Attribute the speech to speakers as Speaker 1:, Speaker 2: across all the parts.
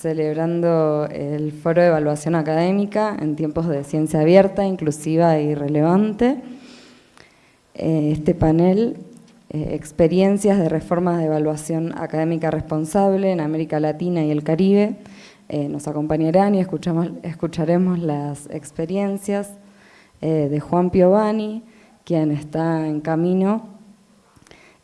Speaker 1: celebrando el Foro de Evaluación Académica en tiempos de ciencia abierta, inclusiva y relevante. Eh, este panel, eh, Experiencias de Reformas de Evaluación Académica Responsable en América Latina y el Caribe, eh, nos acompañarán y escuchamos, escucharemos las experiencias de Juan Piovani, quien está en camino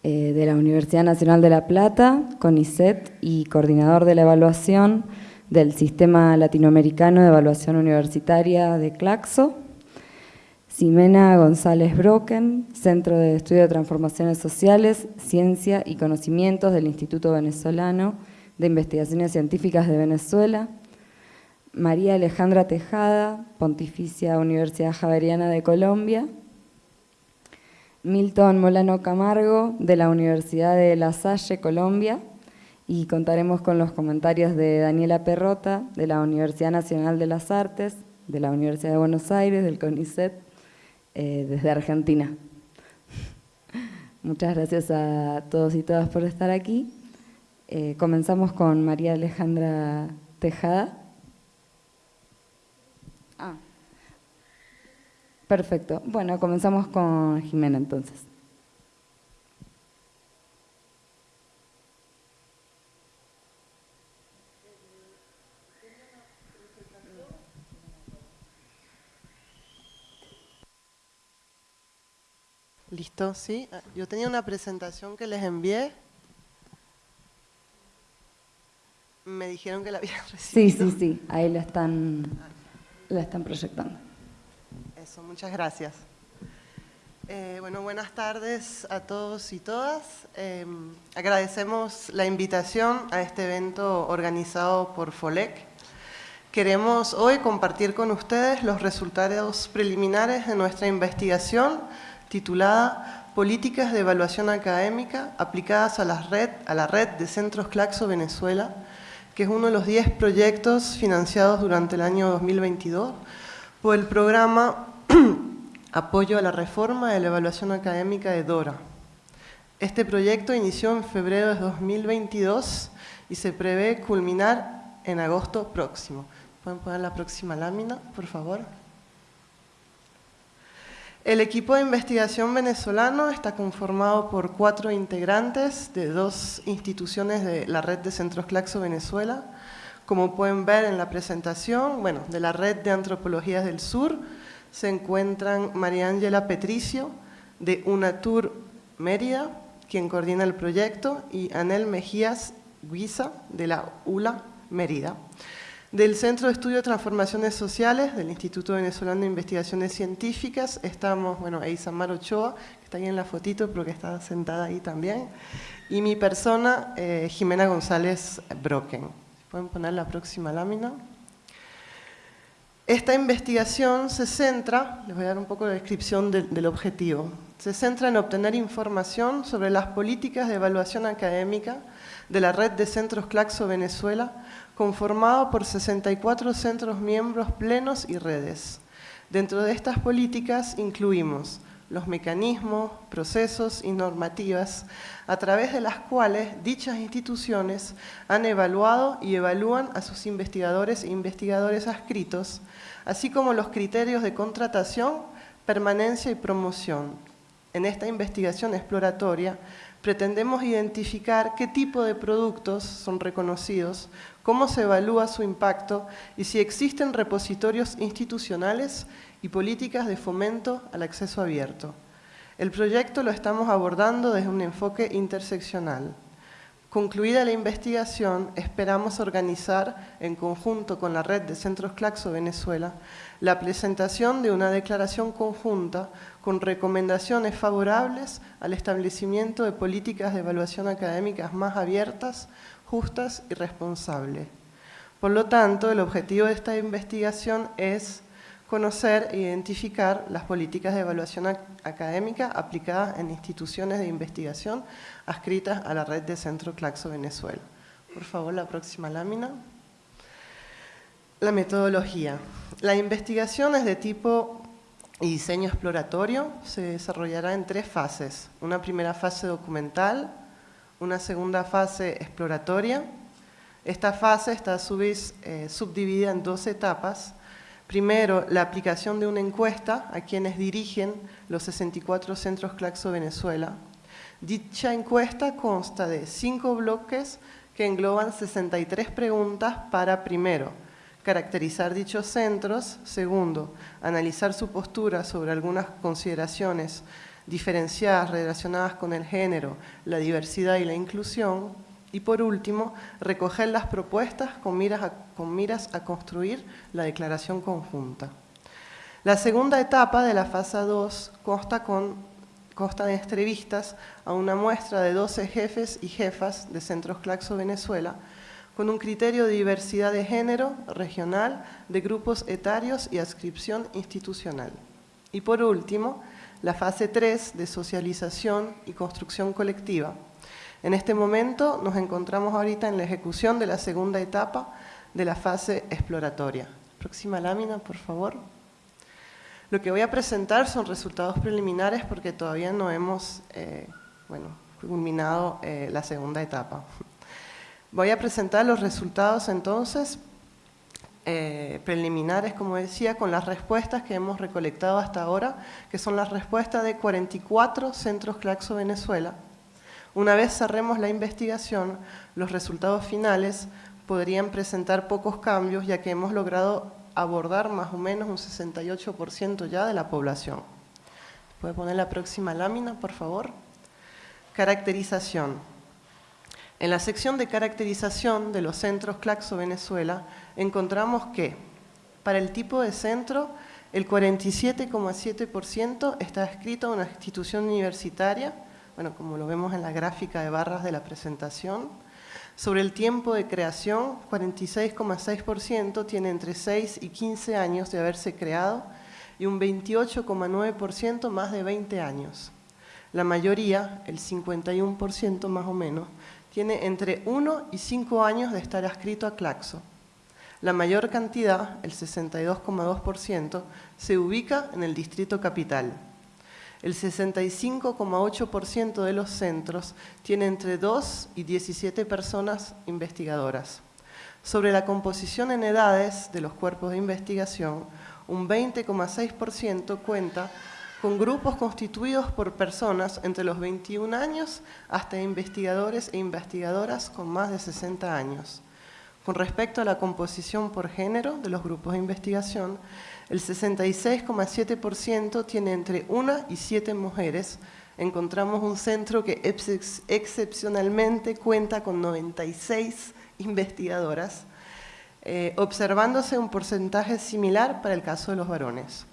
Speaker 1: eh, de la Universidad Nacional de La Plata, CONICET y coordinador de la evaluación del Sistema Latinoamericano de Evaluación Universitaria de Claxo, Ximena González Broken, Centro de Estudio de Transformaciones Sociales, Ciencia y Conocimientos del Instituto Venezolano de Investigaciones Científicas de Venezuela, María Alejandra Tejada, Pontificia Universidad Javeriana de Colombia, Milton Molano Camargo, de la Universidad de La Salle, Colombia, y contaremos con los comentarios de Daniela Perrota, de la Universidad Nacional de las Artes, de la Universidad de Buenos Aires, del CONICET, eh, desde Argentina. Muchas gracias a todos y todas por estar aquí. Eh, comenzamos con María Alejandra Tejada. Perfecto. Bueno, comenzamos con Jimena entonces.
Speaker 2: Listo, sí. Yo tenía una presentación que les envié. Me dijeron que la habían
Speaker 1: recibido. Sí, sí, sí. Ahí la están, la están proyectando
Speaker 2: muchas gracias. Eh, bueno, buenas tardes a todos y todas. Em, agradecemos la invitación a este evento organizado por FOLEC. Queremos hoy compartir con ustedes los resultados preliminares de nuestra investigación titulada Políticas de Evaluación Académica aplicadas a la red, a la red de Centros Claxo Venezuela, que es uno de los 10 proyectos financiados durante el año 2022 por el programa Apoyo a la reforma de la evaluación académica de DORA. Este proyecto inició en febrero de 2022 y se prevé culminar en agosto próximo. ¿Pueden poner la próxima lámina, por favor? El equipo de investigación venezolano está conformado por cuatro integrantes de dos instituciones de la red de Centros Claxo Venezuela. Como pueden ver en la presentación, bueno, de la red de antropologías del sur, se encuentran María Ángela Petricio, de UNATUR Mérida, quien coordina el proyecto, y Anel Mejías Guisa, de la ULA Mérida. Del Centro de Estudio de Transformaciones Sociales, del Instituto Venezolano de Investigaciones Científicas, estamos, bueno, Eisamar Ochoa, que está ahí en la fotito, pero que está sentada ahí también, y mi persona, eh, Jimena González Broken. ¿Pueden poner la próxima lámina? Esta investigación se centra, les voy a dar un poco de descripción del objetivo, se centra en obtener información sobre las políticas de evaluación académica de la red de centros Claxo Venezuela, conformado por 64 centros miembros plenos y redes. Dentro de estas políticas incluimos los mecanismos, procesos y normativas a través de las cuales dichas instituciones han evaluado y evalúan a sus investigadores e investigadores adscritos, así como los criterios de contratación, permanencia y promoción. En esta investigación exploratoria pretendemos identificar qué tipo de productos son reconocidos, cómo se evalúa su impacto y si existen repositorios institucionales y políticas de fomento al acceso abierto. El proyecto lo estamos abordando desde un enfoque interseccional. Concluida la investigación, esperamos organizar, en conjunto con la red de Centros Claxo Venezuela, la presentación de una declaración conjunta con recomendaciones favorables al establecimiento de políticas de evaluación académicas más abiertas, justas y responsables. Por lo tanto, el objetivo de esta investigación es conocer e identificar las políticas de evaluación académica aplicadas en instituciones de investigación adscritas a la red de Centro Claxo Venezuela. Por favor, la próxima lámina. La metodología. La investigación es de tipo y diseño exploratorio, se desarrollará en tres fases. Una primera fase documental, una segunda fase exploratoria Esta fase está eh, subdividida en dos etapas. Primero, la aplicación de una encuesta a quienes dirigen los 64 centros Claxo Venezuela. Dicha encuesta consta de cinco bloques que engloban 63 preguntas para, primero, caracterizar dichos centros, segundo, analizar su postura sobre algunas consideraciones diferenciadas relacionadas con el género, la diversidad y la inclusión, y por último, recoger las propuestas con miras a, con miras a construir la declaración conjunta. La segunda etapa de la fase 2 consta, con, consta de entrevistas a una muestra de 12 jefes y jefas de Centros Claxo Venezuela, con un criterio de diversidad de género, regional, de grupos etarios y adscripción institucional. Y por último, la fase 3 de socialización y construcción colectiva. En este momento nos encontramos ahorita en la ejecución de la segunda etapa de la fase exploratoria. Próxima lámina, por favor. Lo que voy a presentar son resultados preliminares porque todavía no hemos eh, bueno, culminado eh, la segunda etapa. Voy a presentar los resultados entonces eh, preliminares, como decía, con las respuestas que hemos recolectado hasta ahora, que son las respuestas de 44 centros Claxo Venezuela. Una vez cerremos la investigación, los resultados finales podrían presentar pocos cambios, ya que hemos logrado abordar más o menos un 68% ya de la población. ¿Puede poner la próxima lámina, por favor? Caracterización. En la sección de caracterización de los centros Claxo Venezuela encontramos que para el tipo de centro el 47,7% está escrito en una institución universitaria, bueno, como lo vemos en la gráfica de barras de la presentación. Sobre el tiempo de creación, 46,6% tiene entre 6 y 15 años de haberse creado y un 28,9% más de 20 años. La mayoría, el 51% más o menos, tiene entre 1 y 5 años de estar adscrito a Claxo. La mayor cantidad, el 62,2%, se ubica en el distrito capital. El 65,8% de los centros tiene entre 2 y 17 personas investigadoras. Sobre la composición en edades de los cuerpos de investigación, un 20,6% cuenta con grupos constituidos por personas entre los 21 años hasta investigadores e investigadoras con más de 60 años. Con respecto a la composición por género de los grupos de investigación, el 66,7% tiene entre una y siete mujeres. Encontramos un centro que excepcionalmente cuenta con 96 investigadoras, eh, observándose un porcentaje similar para el caso de los varones.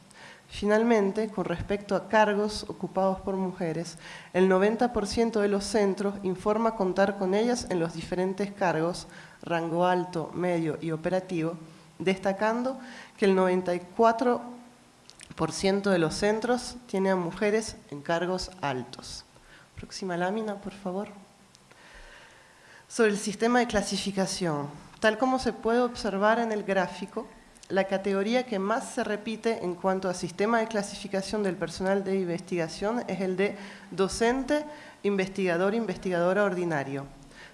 Speaker 2: Finalmente, con respecto a cargos ocupados por mujeres, el 90% de los centros informa contar con ellas en los diferentes cargos, rango alto, medio y operativo, destacando que el 94% de los centros tiene a mujeres en cargos altos. Próxima lámina, por favor. Sobre el sistema de clasificación. Tal como se puede observar en el gráfico, la categoría que más se repite en cuanto a sistema de clasificación del personal de investigación es el de docente, investigador, investigadora ordinario,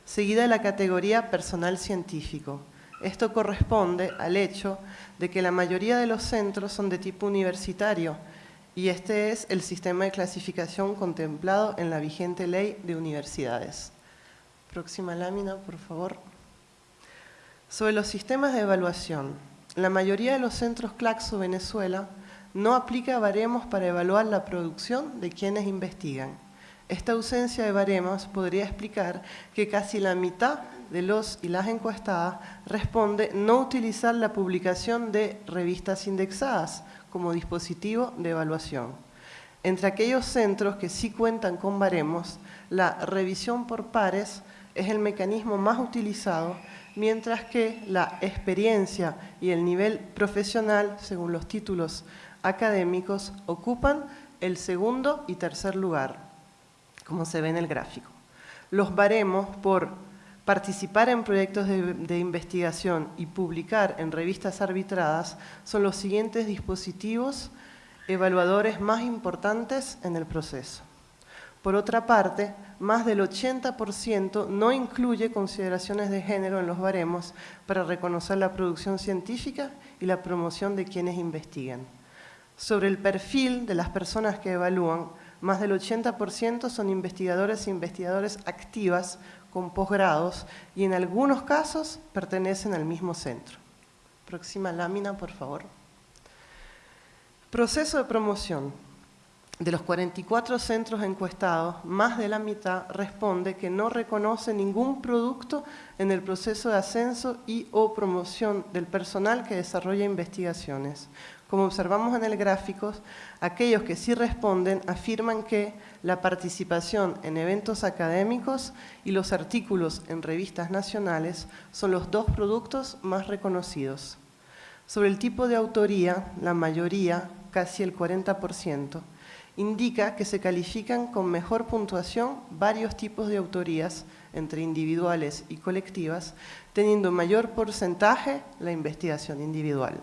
Speaker 2: seguida de la categoría personal científico. Esto corresponde al hecho de que la mayoría de los centros son de tipo universitario y este es el sistema de clasificación contemplado en la vigente ley de universidades. Próxima lámina, por favor. Sobre los sistemas de evaluación la mayoría de los centros Claxo Venezuela no aplica baremos para evaluar la producción de quienes investigan. Esta ausencia de baremos podría explicar que casi la mitad de los y las encuestadas responde no utilizar la publicación de revistas indexadas como dispositivo de evaluación. Entre aquellos centros que sí cuentan con baremos, la revisión por pares es el mecanismo más utilizado mientras que la experiencia y el nivel profesional, según los títulos académicos, ocupan el segundo y tercer lugar, como se ve en el gráfico. Los baremos por participar en proyectos de, de, investigación y publicar en revistas arbitradas son los siguientes dispositivos evaluadores más importantes en el proceso. Por otra parte, más del 80% no incluye consideraciones de género en los baremos para reconocer la producción científica y la promoción de quienes investigan. Sobre el perfil de las personas que evalúan, más del 80% son investigadores e investigadores activas con posgrados y en algunos casos pertenecen al mismo centro. Próxima lámina, por favor. Proceso de promoción. De los 44 centros encuestados, más de la mitad responde que no reconoce ningún producto en el proceso de ascenso y o promoción del personal que desarrolla investigaciones. Como observamos en el gráfico, aquellos que sí responden afirman que la participación en eventos académicos y los artículos en revistas nacionales son los dos productos más reconocidos. Sobre el tipo de autoría, la mayoría, casi el 40%, indica que se califican con mejor puntuación varios tipos de autorías, entre individuales y colectivas, teniendo mayor porcentaje la investigación individual.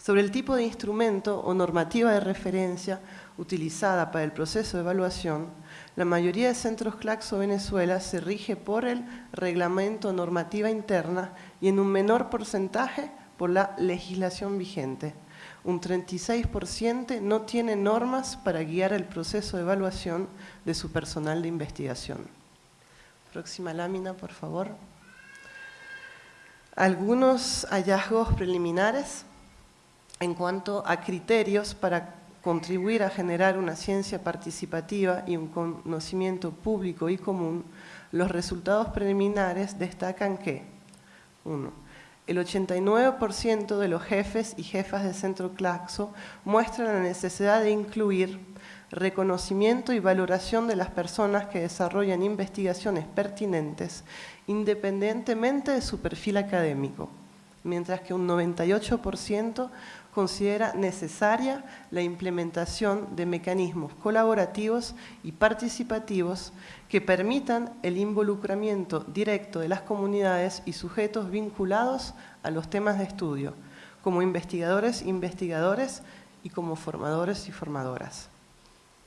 Speaker 2: Sobre el tipo de instrumento o normativa de referencia utilizada para el proceso de evaluación, la mayoría de centros Claxo Venezuela se rige por el reglamento normativa interna y en un menor porcentaje por la legislación vigente un 36% no tiene normas para guiar el proceso de evaluación de su personal de investigación. Próxima lámina, por favor. Algunos hallazgos preliminares en cuanto a criterios para contribuir a generar una ciencia participativa y un conocimiento público y común, los resultados preliminares destacan que, uno, el 89% de los jefes y jefas de Centro Claxo muestran la necesidad de incluir reconocimiento y valoración de las personas que desarrollan investigaciones pertinentes independientemente de su perfil académico, mientras que un 98% considera necesaria la implementación de mecanismos colaborativos y participativos que permitan el involucramiento directo de las comunidades y sujetos vinculados a los temas de estudio, como investigadores, investigadores y como formadores y formadoras.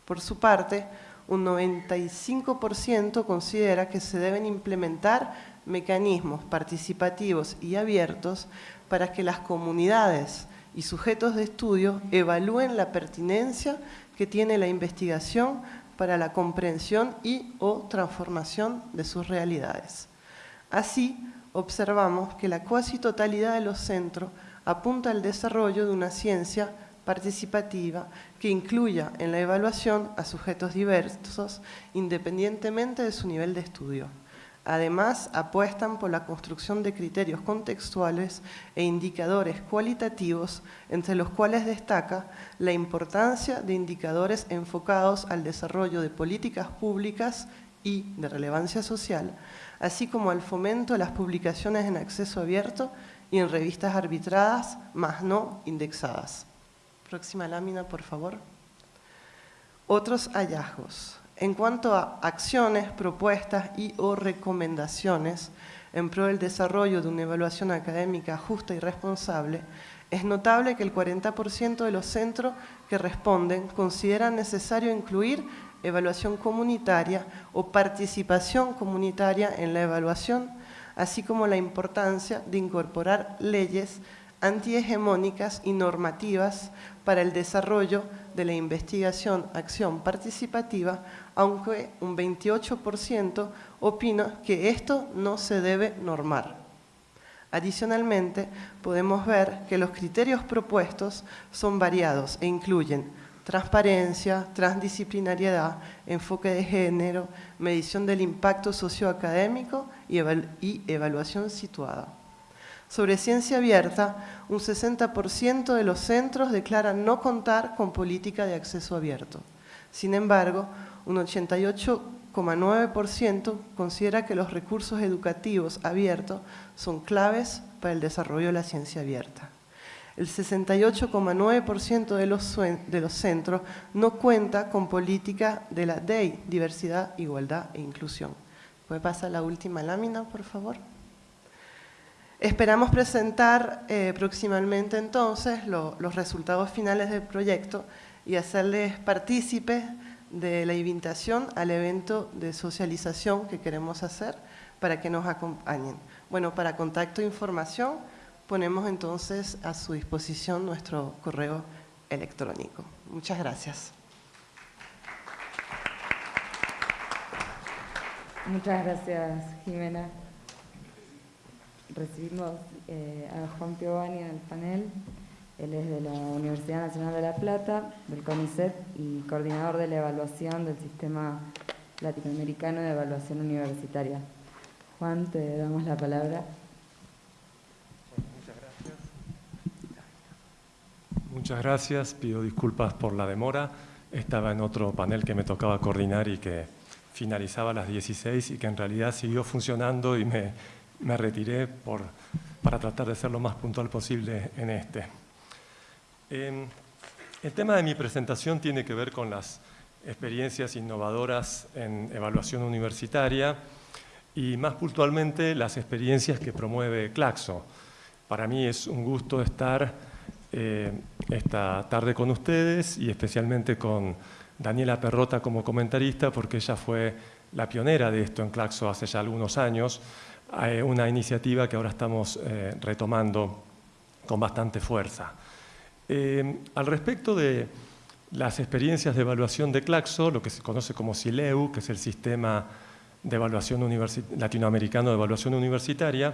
Speaker 2: Por su parte, un 95% considera que se deben implementar mecanismos participativos y abiertos para que las comunidades y sujetos de estudio evalúen la pertinencia que tiene la investigación para la comprensión y o transformación de sus realidades. Así, observamos que la cuasi totalidad de los centros apunta al desarrollo de una ciencia participativa que incluya en la evaluación a sujetos diversos independientemente de su nivel de estudio. Además, apuestan por la construcción de criterios contextuales e indicadores cualitativos, entre los cuales destaca la importancia de indicadores enfocados al desarrollo de políticas públicas y de relevancia social, así como al fomento de las publicaciones en acceso abierto y en revistas arbitradas, más no indexadas. Próxima lámina, por favor. Otros hallazgos. En cuanto a acciones, propuestas y o recomendaciones en pro del desarrollo de una evaluación académica justa y responsable, es notable que el 40% de los centros que responden consideran necesario incluir evaluación comunitaria o participación comunitaria en la evaluación, así como la importancia de incorporar leyes antihegemónicas y normativas para el desarrollo de la investigación acción participativa aunque un 28% opina que esto no se debe normar. Adicionalmente, podemos ver que los criterios propuestos son variados e incluyen transparencia, transdisciplinariedad, enfoque de género, medición del impacto socioacadémico y, evaluación situada. Sobre ciencia abierta, un 60% de los centros declaran no contar con política de acceso abierto. Sin embargo, un 88,9% considera que los recursos educativos abiertos son claves para el desarrollo de la ciencia abierta. El 68,9% de los, centros no cuenta con política de la DEI, diversidad, igualdad e inclusión. ¿Puede pasar la última lámina, por favor? Esperamos presentar eh, próximamente entonces los resultados finales del proyecto y hacerles partícipes de la invitación al evento de socialización que queremos hacer para que nos acompañen. Bueno, para contacto e información ponemos entonces a su disposición nuestro correo electrónico. Muchas gracias.
Speaker 1: Muchas gracias, Jimena. Recibimos eh, a Juan Piovani en el panel. Él es de la Universidad Nacional de La Plata, del CONICET y coordinador de la evaluación del Sistema Latinoamericano de Evaluación Universitaria. Juan, te damos la palabra.
Speaker 3: muchas gracias. Muchas gracias, pido disculpas por la demora. Estaba en otro panel que me tocaba coordinar y que finalizaba a las 16 y que en realidad siguió funcionando y me, me retiré por, para tratar de ser lo más puntual posible en este. Em, el tema de mi presentación tiene que ver con las experiencias innovadoras en evaluación universitaria y más puntualmente las experiencias que promueve Claxo. Para mí es un gusto estar eh, esta tarde con ustedes y especialmente con Daniela Perrota como comentarista porque ella fue la pionera de esto en Claxo hace ya algunos años, una iniciativa que ahora estamos eh, retomando con bastante fuerza. al respecto de las experiencias de evaluación de Claxo, lo que se conoce como SILEU, que es el sistema de evaluación latinoamericano de evaluación universitaria,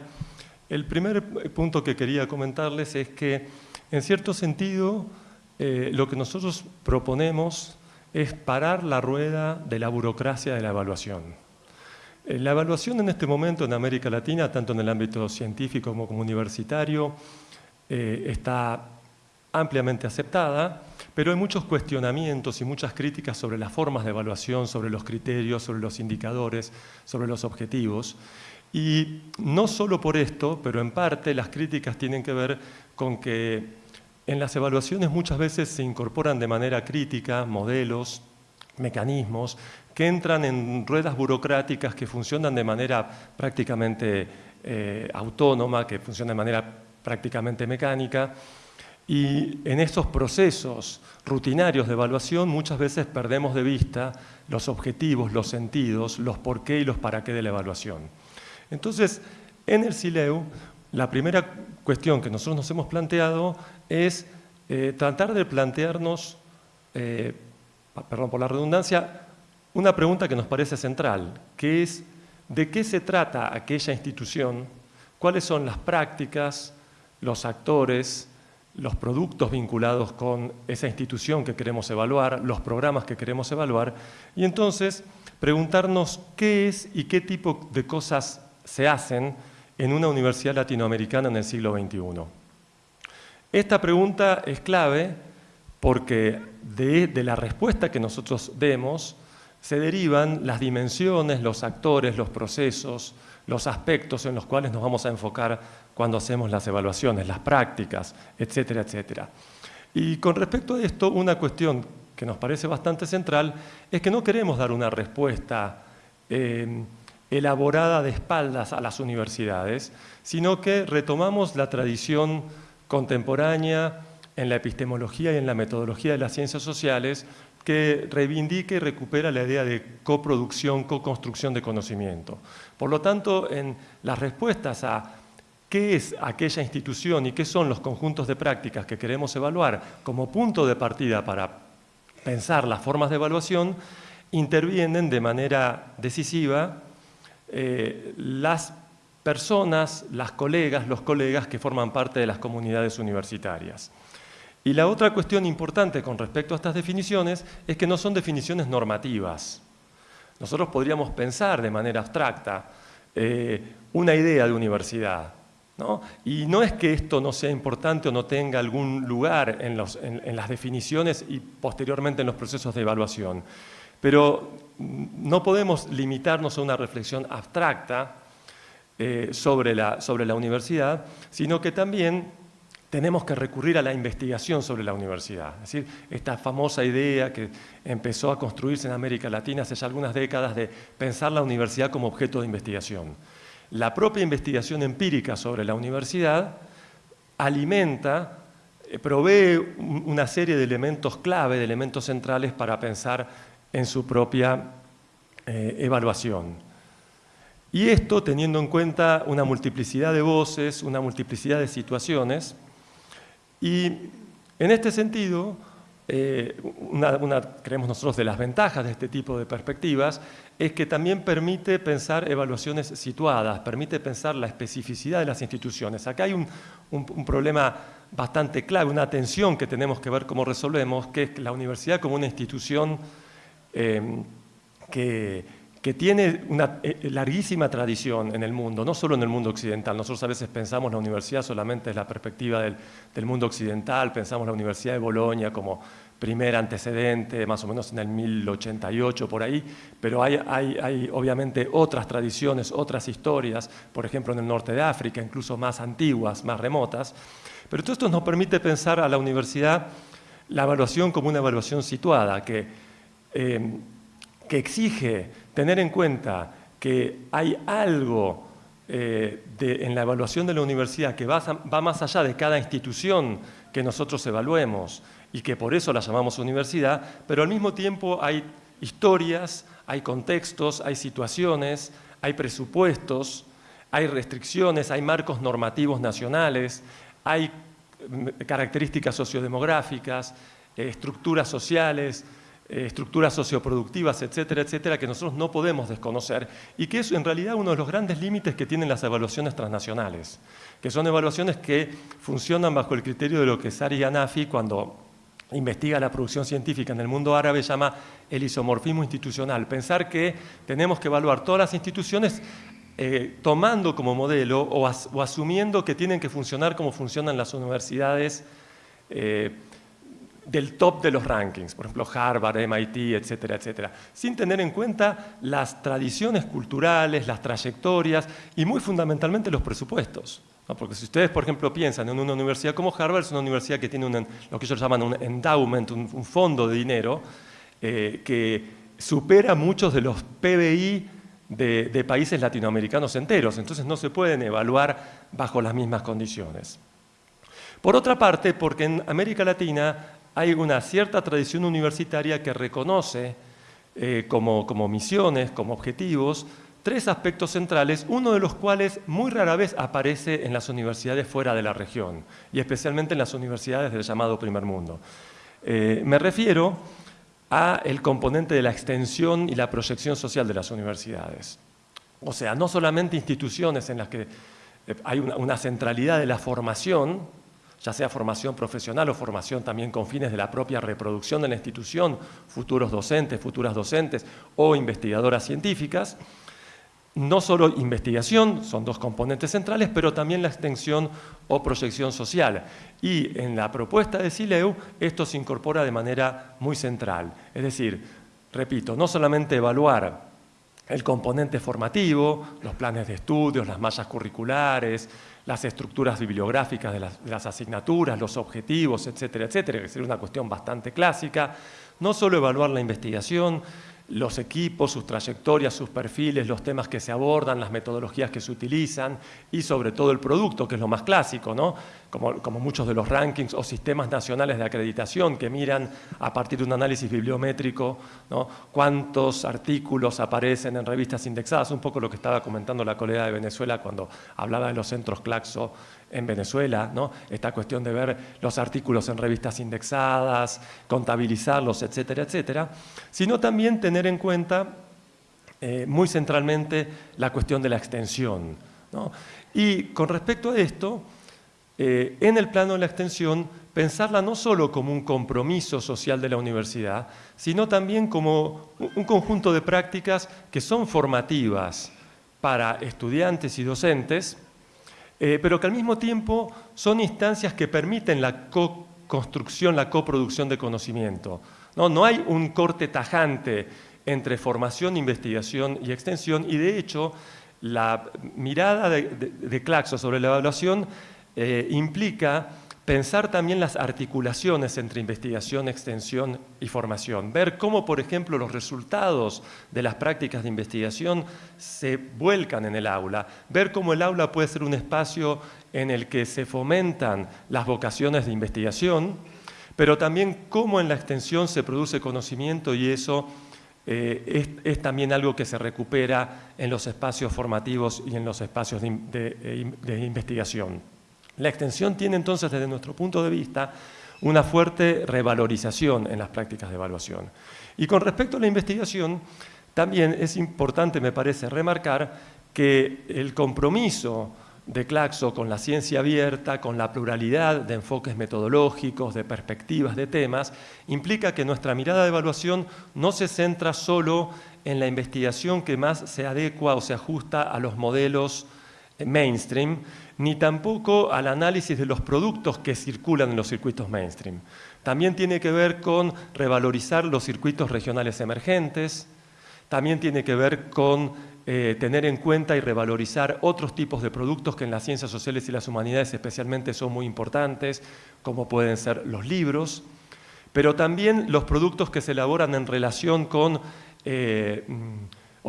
Speaker 3: el primer punto que quería comentarles es que, en cierto sentido, eh, lo que nosotros proponemos es parar la rueda de la burocracia de la evaluación. Eh, la evaluación en este momento en América Latina, tanto en el ámbito científico como, universitario, eh, está ampliamente aceptada, pero hay muchos cuestionamientos y muchas críticas sobre las formas de evaluación, sobre los criterios, sobre los indicadores, sobre los objetivos. Y no solo por esto, pero en parte las críticas tienen que ver con que en las evaluaciones muchas veces se incorporan de manera crítica modelos, mecanismos que entran en ruedas burocráticas que funcionan de manera prácticamente eh, autónoma, que funcionan de manera prácticamente mecánica, y en estos procesos rutinarios de evaluación muchas veces perdemos de vista los objetivos, los sentidos, los por qué y los para qué de la evaluación. Entonces, en el SILEU, la primera cuestión que nosotros nos hemos planteado es eh, tratar de plantearnos, eh, perdón por la redundancia, una pregunta que nos parece central, que es ¿de qué se trata aquella institución? ¿Cuáles son las prácticas, los actores, los productos vinculados con esa institución que queremos evaluar, los programas que queremos evaluar, y entonces preguntarnos qué es y qué tipo de cosas se hacen en una universidad latinoamericana en el siglo XXI. Esta pregunta es clave porque de, la respuesta que nosotros demos se derivan las dimensiones, los actores, los procesos, los aspectos en los cuales nos vamos a enfocar cuando hacemos las evaluaciones, las prácticas, etcétera, etcétera. Y con respecto a esto, una cuestión que nos parece bastante central es que no queremos dar una respuesta eh, elaborada de espaldas a las universidades, sino que retomamos la tradición contemporánea en la epistemología y en la metodología de las ciencias sociales que reivindica y recupera la idea de coproducción, co-construcción de conocimiento. Por lo tanto, en las respuestas a qué es aquella institución y qué son los conjuntos de prácticas que queremos evaluar como punto de partida para pensar las formas de evaluación, intervienen de manera decisiva eh, las personas, las colegas, los colegas que forman parte de las comunidades universitarias. Y la otra cuestión importante con respecto a estas definiciones es que no son definiciones normativas. Nosotros podríamos pensar de manera abstracta eh, una idea de universidad, y no es que esto no sea importante o no tenga algún lugar en, las definiciones y posteriormente en los procesos de evaluación, pero no podemos limitarnos a una reflexión abstracta eh, sobre la universidad, sino que también tenemos que recurrir a la investigación sobre la universidad. Es decir, esta famosa idea que empezó a construirse en América Latina hace ya algunas décadas de pensar la universidad como objeto de investigación. La propia investigación empírica sobre la universidad alimenta, eh, provee una serie de elementos clave, de elementos centrales para pensar en su propia eh, evaluación. Y esto teniendo en cuenta una multiplicidad de voces, una multiplicidad de situaciones, y en este sentido, eh, una, creemos nosotros, de las ventajas de este tipo de perspectivas es que también permite pensar evaluaciones situadas, permite pensar la especificidad de las instituciones. Acá hay un, problema bastante clave, una tensión que tenemos que ver cómo resolvemos, que es la universidad como una institución eh, que que tiene una eh, eh, larguísima tradición en el mundo, no solo en el mundo occidental. Nosotros a veces pensamos la universidad solamente desde la perspectiva del, mundo occidental, pensamos la Universidad de Bolonia como primer antecedente, más o menos en el 1088 por ahí, pero hay, hay, obviamente otras tradiciones, otras historias, por ejemplo en el norte de África, incluso más antiguas, más remotas. Pero todo esto nos permite pensar a la universidad la evaluación como una evaluación situada, que, eh, que exige tener en cuenta que hay algo eh, en la evaluación de la universidad que va, más allá de cada institución que nosotros evaluemos y que por eso la llamamos universidad, pero al mismo tiempo hay historias, hay contextos, hay situaciones, hay presupuestos, hay restricciones, hay marcos normativos nacionales, hay mm, características sociodemográficas, eh, estructuras sociales, estructuras socioproductivas, etcétera, etcétera, que nosotros no podemos desconocer y que es en realidad uno de los grandes límites que tienen las evaluaciones transnacionales, que son evaluaciones que funcionan bajo el criterio de lo que Sari Anafi, cuando investiga la producción científica en el mundo árabe, llama el isomorfismo institucional. Pensar que tenemos que evaluar todas las instituciones eh, tomando como modelo o, asumiendo que tienen que funcionar como funcionan las universidades eh, del top de los rankings, por ejemplo Harvard, MIT, etcétera, etcétera, sin tener en cuenta las tradiciones culturales, las trayectorias y muy fundamentalmente los presupuestos. Porque si ustedes, por ejemplo, piensan en una universidad como Harvard, es una universidad que tiene lo que ellos llaman un endowment, un, fondo de dinero, eh, que supera muchos de los PBI de, de países latinoamericanos enteros, entonces no se pueden evaluar bajo las mismas condiciones. Por otra parte, porque en América Latina hay una cierta tradición universitaria que reconoce eh, como, misiones, como objetivos, tres aspectos centrales, uno de los cuales muy rara vez aparece en las universidades fuera de la región, y especialmente en las universidades del llamado primer mundo. Eh, me refiero a el componente de la extensión y la proyección social de las universidades. O sea, no solamente instituciones en las que eh, hay una centralidad de la formación, ya sea formación profesional o formación también con fines de la propia reproducción de la institución, futuros docentes, futuras docentes o investigadoras científicas. No solo investigación, son dos componentes centrales, pero también la extensión o proyección social. Y en la propuesta de SILEU esto se incorpora de manera muy central. Es decir, repito, no solamente evaluar el componente formativo, los planes de estudios, las mallas curriculares, las estructuras bibliográficas de las, asignaturas, los objetivos, etcétera, etcétera, que sería una cuestión bastante clásica. No solo evaluar la investigación, los equipos, sus trayectorias, sus perfiles, los temas que se abordan, las metodologías que se utilizan y sobre todo el producto, que es lo más clásico, ¿no? como, muchos de los rankings o sistemas nacionales de acreditación que miran a partir de un análisis bibliométrico ¿no? cuántos artículos aparecen en revistas indexadas, un poco lo que estaba comentando la colega de Venezuela cuando hablaba de los centros Claxo en Venezuela, ¿no? esta cuestión de ver los artículos en revistas indexadas, contabilizarlos, etcétera, etcétera, sino también tener en cuenta eh, muy centralmente la cuestión de la extensión. Y con respecto a esto, eh, en el plano de la extensión, pensarla no solo como un compromiso social de la universidad, sino también como un conjunto de prácticas que son formativas para estudiantes y docentes, eh, pero que al mismo tiempo son instancias que permiten la co-construcción, la coproducción de conocimiento. No, no hay un corte tajante entre formación, investigación y extensión, y de hecho la mirada de, Claxo sobre la evaluación eh, implica pensar también las articulaciones entre investigación, extensión y formación. Ver cómo, por ejemplo, los resultados de las prácticas de investigación se vuelcan en el aula. Ver cómo el aula puede ser un espacio en el que se fomentan las vocaciones de investigación, pero también cómo en la extensión se produce conocimiento y eso es, es, también algo que se recupera en los espacios formativos y en los espacios de investigación. La extensión tiene entonces, desde nuestro punto de vista, una fuerte revalorización en las prácticas de evaluación. Y con respecto a la investigación, también es importante, me parece, remarcar que el compromiso de Claxo con la ciencia abierta, con la pluralidad de enfoques metodológicos, de perspectivas, de temas, implica que nuestra mirada de evaluación no se centra solo en la investigación que más se adecua o se ajusta a los modelos mainstream, ni tampoco al análisis de los productos que circulan en los circuitos mainstream. También tiene que ver con revalorizar los circuitos regionales emergentes, también tiene que ver con eh, tener en cuenta y revalorizar otros tipos de productos que en las ciencias sociales y las humanidades especialmente son muy importantes, como pueden ser los libros, pero también los productos que se elaboran en relación con eh,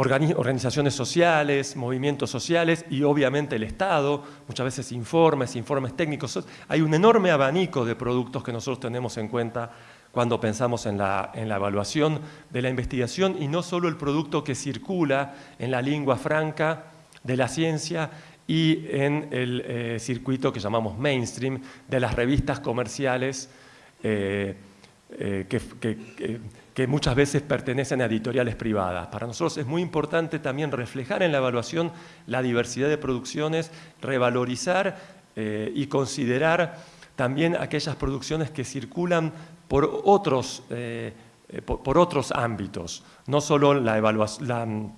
Speaker 3: organizaciones sociales, movimientos sociales y obviamente el Estado, muchas veces informes, informes técnicos. Hay un enorme abanico de productos que nosotros tenemos en cuenta cuando pensamos en la, evaluación de la investigación y no solo el producto que circula en la lengua franca de la ciencia y en el eh, circuito que llamamos mainstream de las revistas comerciales eh, eh, que que muchas veces pertenecen a editoriales privadas. Para nosotros es muy importante también reflejar en la evaluación la diversidad de producciones, revalorizar eh, y considerar también aquellas producciones que circulan por otros, eh, eh, por, otros ámbitos, no solo la evaluación,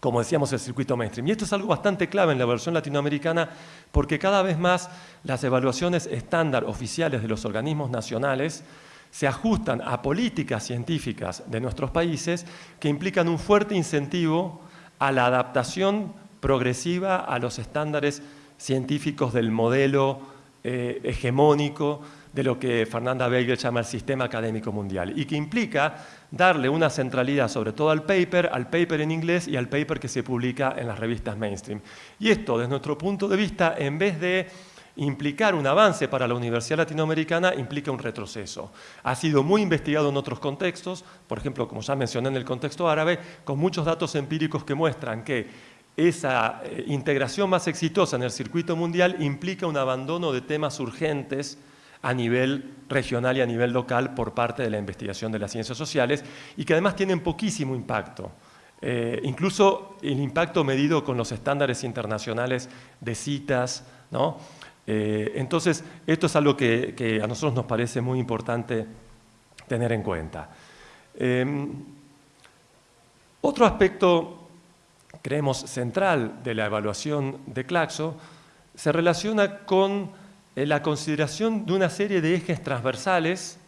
Speaker 3: como decíamos, el circuito mainstream. Y esto es algo bastante clave en la evaluación latinoamericana porque cada vez más las evaluaciones estándar oficiales de los organismos nacionales se ajustan a políticas científicas de nuestros países que implican un fuerte incentivo a la adaptación progresiva a los estándares científicos del modelo eh, hegemónico de lo que Fernanda Weigel llama el sistema académico mundial y que implica darle una centralidad sobre todo al paper, al paper en inglés y al paper que se publica en las revistas mainstream. Y esto, desde nuestro punto de vista, en vez de implicar un avance para la Universidad Latinoamericana implica un retroceso. Ha sido muy investigado en otros contextos, por ejemplo, como ya mencioné en el contexto árabe, con muchos datos empíricos que muestran que esa eh, integración más exitosa en el circuito mundial implica un abandono de temas urgentes a nivel regional y a nivel local por parte de la investigación de las ciencias sociales y que además tienen poquísimo impacto. Eh, incluso el impacto medido con los estándares internacionales de citas, ¿no? Eh, entonces, esto es algo que, a nosotros nos parece muy importante tener en cuenta. Em, otro aspecto, creemos, central de la evaluación de Claxo se relaciona con eh, la consideración de una serie de ejes transversales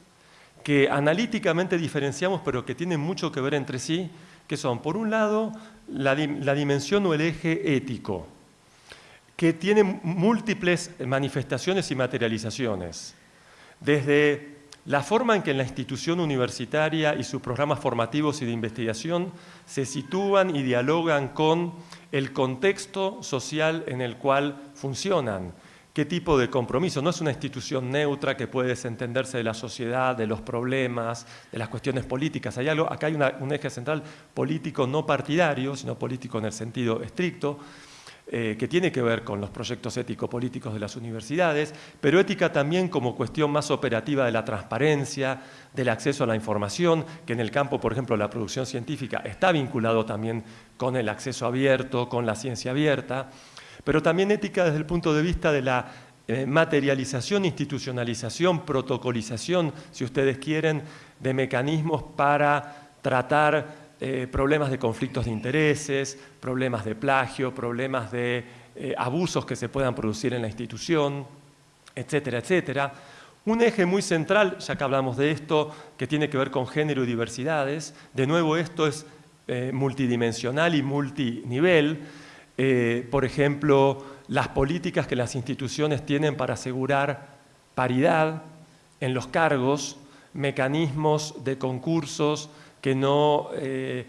Speaker 3: que analíticamente diferenciamos, pero que tienen mucho que ver entre sí, que son, por un lado, la dimensión o el eje ético, que tiene múltiples manifestaciones y materializaciones, desde la forma en que la institución universitaria y sus programas formativos y de investigación se sitúan y dialogan con el contexto social en el cual funcionan, qué tipo de compromiso. No es una institución neutra que puede desentenderse de la sociedad, de los problemas, de las cuestiones políticas. Hay acá hay un eje central político no partidario, sino político en el sentido estricto, eh, que tiene que ver con los proyectos ético-políticos de las universidades, pero ética también como cuestión más operativa de la transparencia, del acceso a la información, que en el campo, por ejemplo, la producción científica está vinculado también con el acceso abierto, con la ciencia abierta, pero también ética desde el punto de vista de la eh, materialización, institucionalización, protocolización, si ustedes quieren, de mecanismos para tratar eh, problemas de conflictos de intereses, problemas de plagio, problemas de eh, abusos que se puedan producir en la institución, etcétera, etcétera. Un eje muy central, ya que hablamos de esto, que tiene que ver con género y diversidades, de nuevo esto es eh, multidimensional y multinivel, por ejemplo, las políticas que las instituciones tienen para asegurar paridad en los cargos, mecanismos de concursos que no, eh,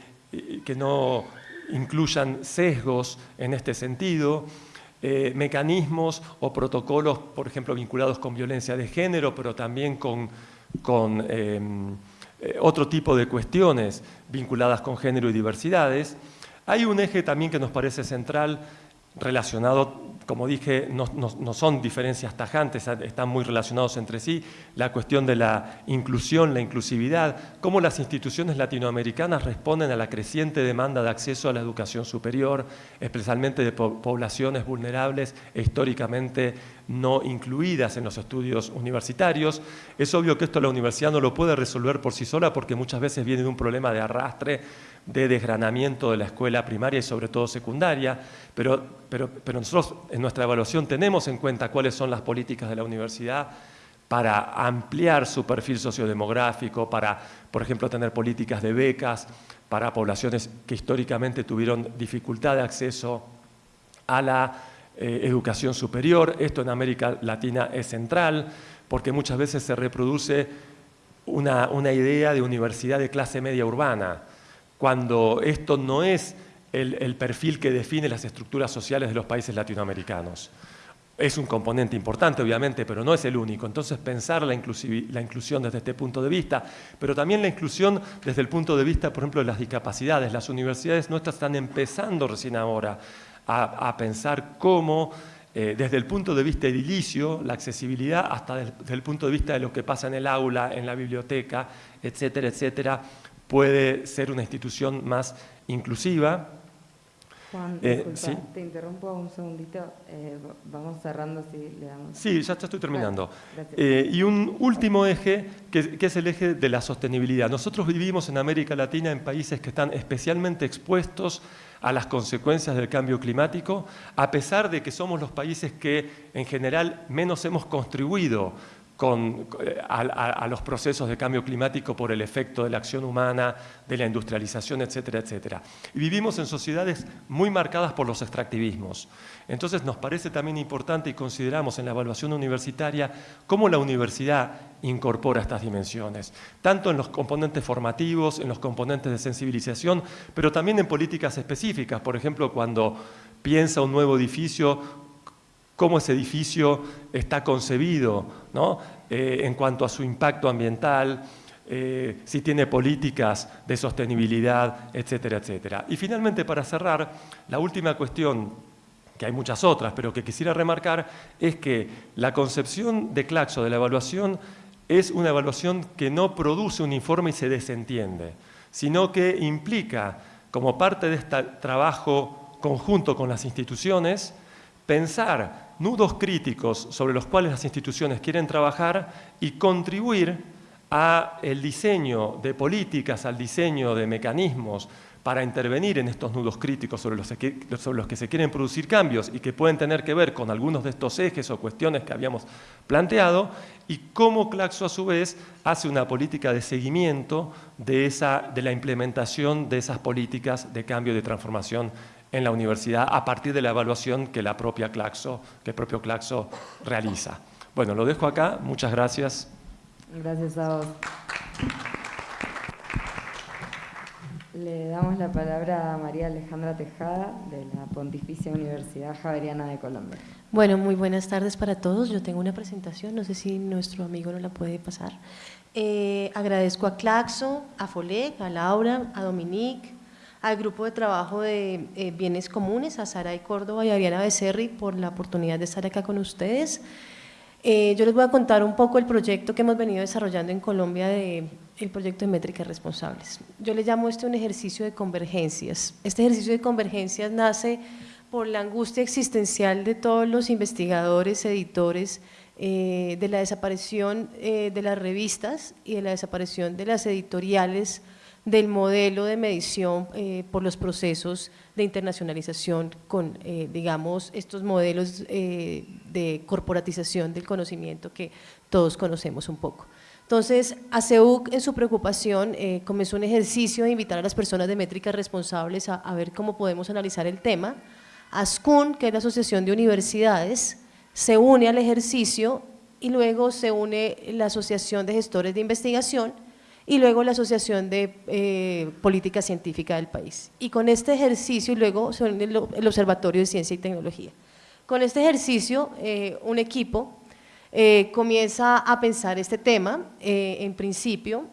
Speaker 3: que no incluyan sesgos en este sentido, eh, mecanismos o protocolos, por ejemplo, vinculados con violencia de género, pero también con, con em, eh, otro tipo de cuestiones vinculadas con género y diversidades. Hay un eje también que nos parece central relacionado como dije, no, son diferencias tajantes, están muy relacionados entre sí. La cuestión de la inclusión, la inclusividad, cómo las instituciones latinoamericanas responden a la creciente demanda de acceso a la educación superior, especialmente de poblaciones vulnerables e históricamente no incluidas en los estudios universitarios. Es obvio que esto la universidad no lo puede resolver por sí sola porque muchas veces viene de un problema de arrastre, de desgranamiento de la escuela primaria y sobre todo secundaria, pero, pero, pero nosotros en nuestra evaluación tenemos en cuenta cuáles son las políticas de la universidad para ampliar su perfil sociodemográfico, para, por ejemplo, tener políticas de becas para poblaciones que históricamente tuvieron dificultad de acceso a la eh, educación superior. Esto en América Latina es central, porque muchas veces se reproduce una, idea de universidad de clase media urbana, cuando esto no es el, perfil que define las estructuras sociales de los países latinoamericanos. Es un componente importante, obviamente, pero no es el único. Entonces, pensar la, la, inclusión desde este punto de vista, pero también la inclusión desde el punto de vista, por ejemplo, de las discapacidades. Las universidades nuestras están empezando recién ahora a, pensar cómo, eh, desde el punto de vista edilicio, la accesibilidad, hasta desde el punto de vista de lo que pasa en el aula, en la biblioteca, etcétera, etcétera, puede ser una institución más inclusiva
Speaker 1: Juan, eh, te interrumpo un segundito, eh, vamos cerrando si le damos...
Speaker 3: Sí, ya, estoy terminando. Eh, y un último eje, que, es el eje de la sostenibilidad. Nosotros vivimos en América Latina en países que están especialmente expuestos a las consecuencias del cambio climático, a pesar de que somos los países que en general menos hemos contribuido con, eh, a, los procesos de cambio climático por el efecto de la acción humana, de la industrialización, etcétera, etcétera. Y vivimos en sociedades muy marcadas por los extractivismos. Entonces nos parece también importante y consideramos en la evaluación universitaria cómo la universidad incorpora estas dimensiones, tanto en los componentes formativos, en los componentes de sensibilización, pero también en políticas específicas. Por ejemplo, cuando piensa un nuevo edificio, cómo ese edificio está concebido eh, en cuanto a su impacto ambiental, eh, si tiene políticas de sostenibilidad, etcétera, etcétera. Y finalmente, para cerrar, la última cuestión, que hay muchas otras, pero que quisiera remarcar, es que la concepción de Claxo de la evaluación es una evaluación que no produce un informe y se desentiende, sino que implica, como parte de este trabajo conjunto con las instituciones, pensar nudos críticos sobre los cuales las instituciones quieren trabajar y contribuir a el diseño de políticas, al diseño de mecanismos para intervenir en estos nudos críticos sobre los, que, se quieren producir cambios y que pueden tener que ver con algunos de estos ejes o cuestiones que habíamos planteado y cómo Claxo a su vez hace una política de seguimiento de, esa, de la implementación de esas políticas de cambio y de transformación en la universidad a partir de la evaluación que, la propia Claxo, que el propio Claxo realiza. Bueno, lo dejo acá. Muchas gracias.
Speaker 1: Gracias a vos. Le damos la palabra a María Alejandra Tejada de la Pontificia Universidad Javeriana de Colombia.
Speaker 4: Bueno, muy buenas tardes para todos. Yo tengo una presentación, no sé si nuestro amigo no la puede pasar. Eh, agradezco a Claxo, a Folec, a Laura, a Dominique, al grupo de trabajo de eh, bienes comunes, a Sara y Córdoba y a Ariana Becerri por la oportunidad de estar acá con ustedes. Eh, yo les voy a contar un poco el proyecto que hemos venido desarrollando en Colombia de el proyecto de métricas responsables. Yo le llamo este un ejercicio de convergencias. Este ejercicio de convergencias nace por la angustia existencial de todos los investigadores, editores, eh, de la desaparición de las revistas y de la desaparición de las editoriales del modelo de medición eh, por los procesos de internacionalización con, eh, digamos, estos modelos eh, de corporatización del conocimiento que todos conocemos un poco. Entonces, ACEUC en su preocupación comenzó un ejercicio de invitar a las personas de métricas responsables a, a ver cómo podemos analizar el tema. ASCUN, que es la Asociación de Universidades, se une al ejercicio y luego se une la Asociación de Gestores de Investigación y luego la Asociación de eh, Política Científica del país. Y con este ejercicio, y luego el, Observatorio de Ciencia y Tecnología. Con este ejercicio, eh, un equipo eh, comienza a pensar este tema, en principio,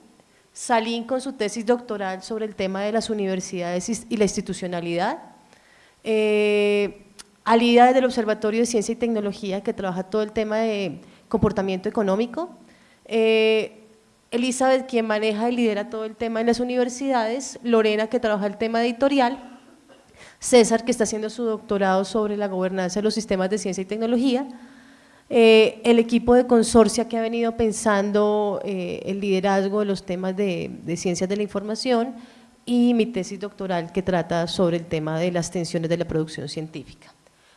Speaker 4: Salín con su tesis doctoral sobre el tema de las universidades y la institucionalidad, eh, Alida desde el Observatorio de Ciencia y Tecnología que trabaja todo el tema de comportamiento económico, eh, Elizabeth quien maneja y lidera todo el tema en las universidades, Lorena que trabaja el tema editorial, César que está haciendo su doctorado sobre la gobernanza de los sistemas de ciencia y tecnología, eh, el equipo de consorcia que ha venido pensando eh, el liderazgo de los temas de, ciencias de la información y mi tesis doctoral que trata sobre el tema de las tensiones de la producción científica.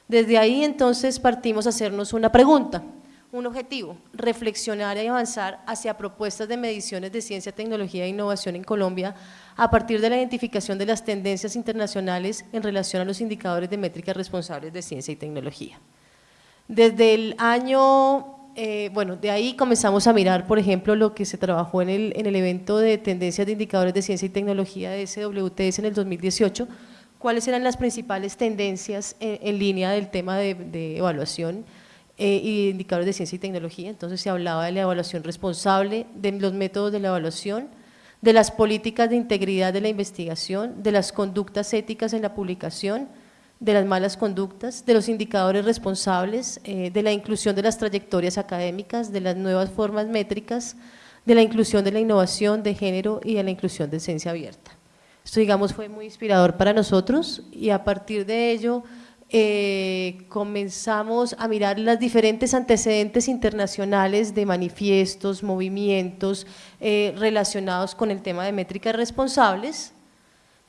Speaker 4: Desde ahí entonces partimos a hacernos una pregunta, un objetivo, reflexionar y avanzar hacia propuestas de mediciones de ciencia, tecnología e innovación en Colombia a partir de la identificación de las tendencias internacionales en relación a los indicadores de métricas responsables de ciencia y tecnología. Desde el año, eh, bueno, de ahí comenzamos a mirar, por ejemplo, lo que se trabajó en el, en el evento de tendencias de indicadores de ciencia y tecnología de SWTS en el 2018, cuáles eran las principales tendencias en, línea del tema de, evaluación eh, y indicadores de ciencia y tecnología. Entonces se hablaba de la evaluación responsable, de los métodos de la evaluación, de las políticas de integridad de la investigación, de las conductas éticas en la publicación, de las malas conductas, de los indicadores responsables, eh, de la inclusión de las trayectorias académicas, de las nuevas formas métricas, de la inclusión de la innovación de género y de la inclusión de ciencia abierta. Esto, digamos, fue muy inspirador para nosotros y a partir de ello eh, comenzamos a mirar las diferentes antecedentes internacionales de manifiestos, movimientos eh, relacionados con el tema de métricas responsables,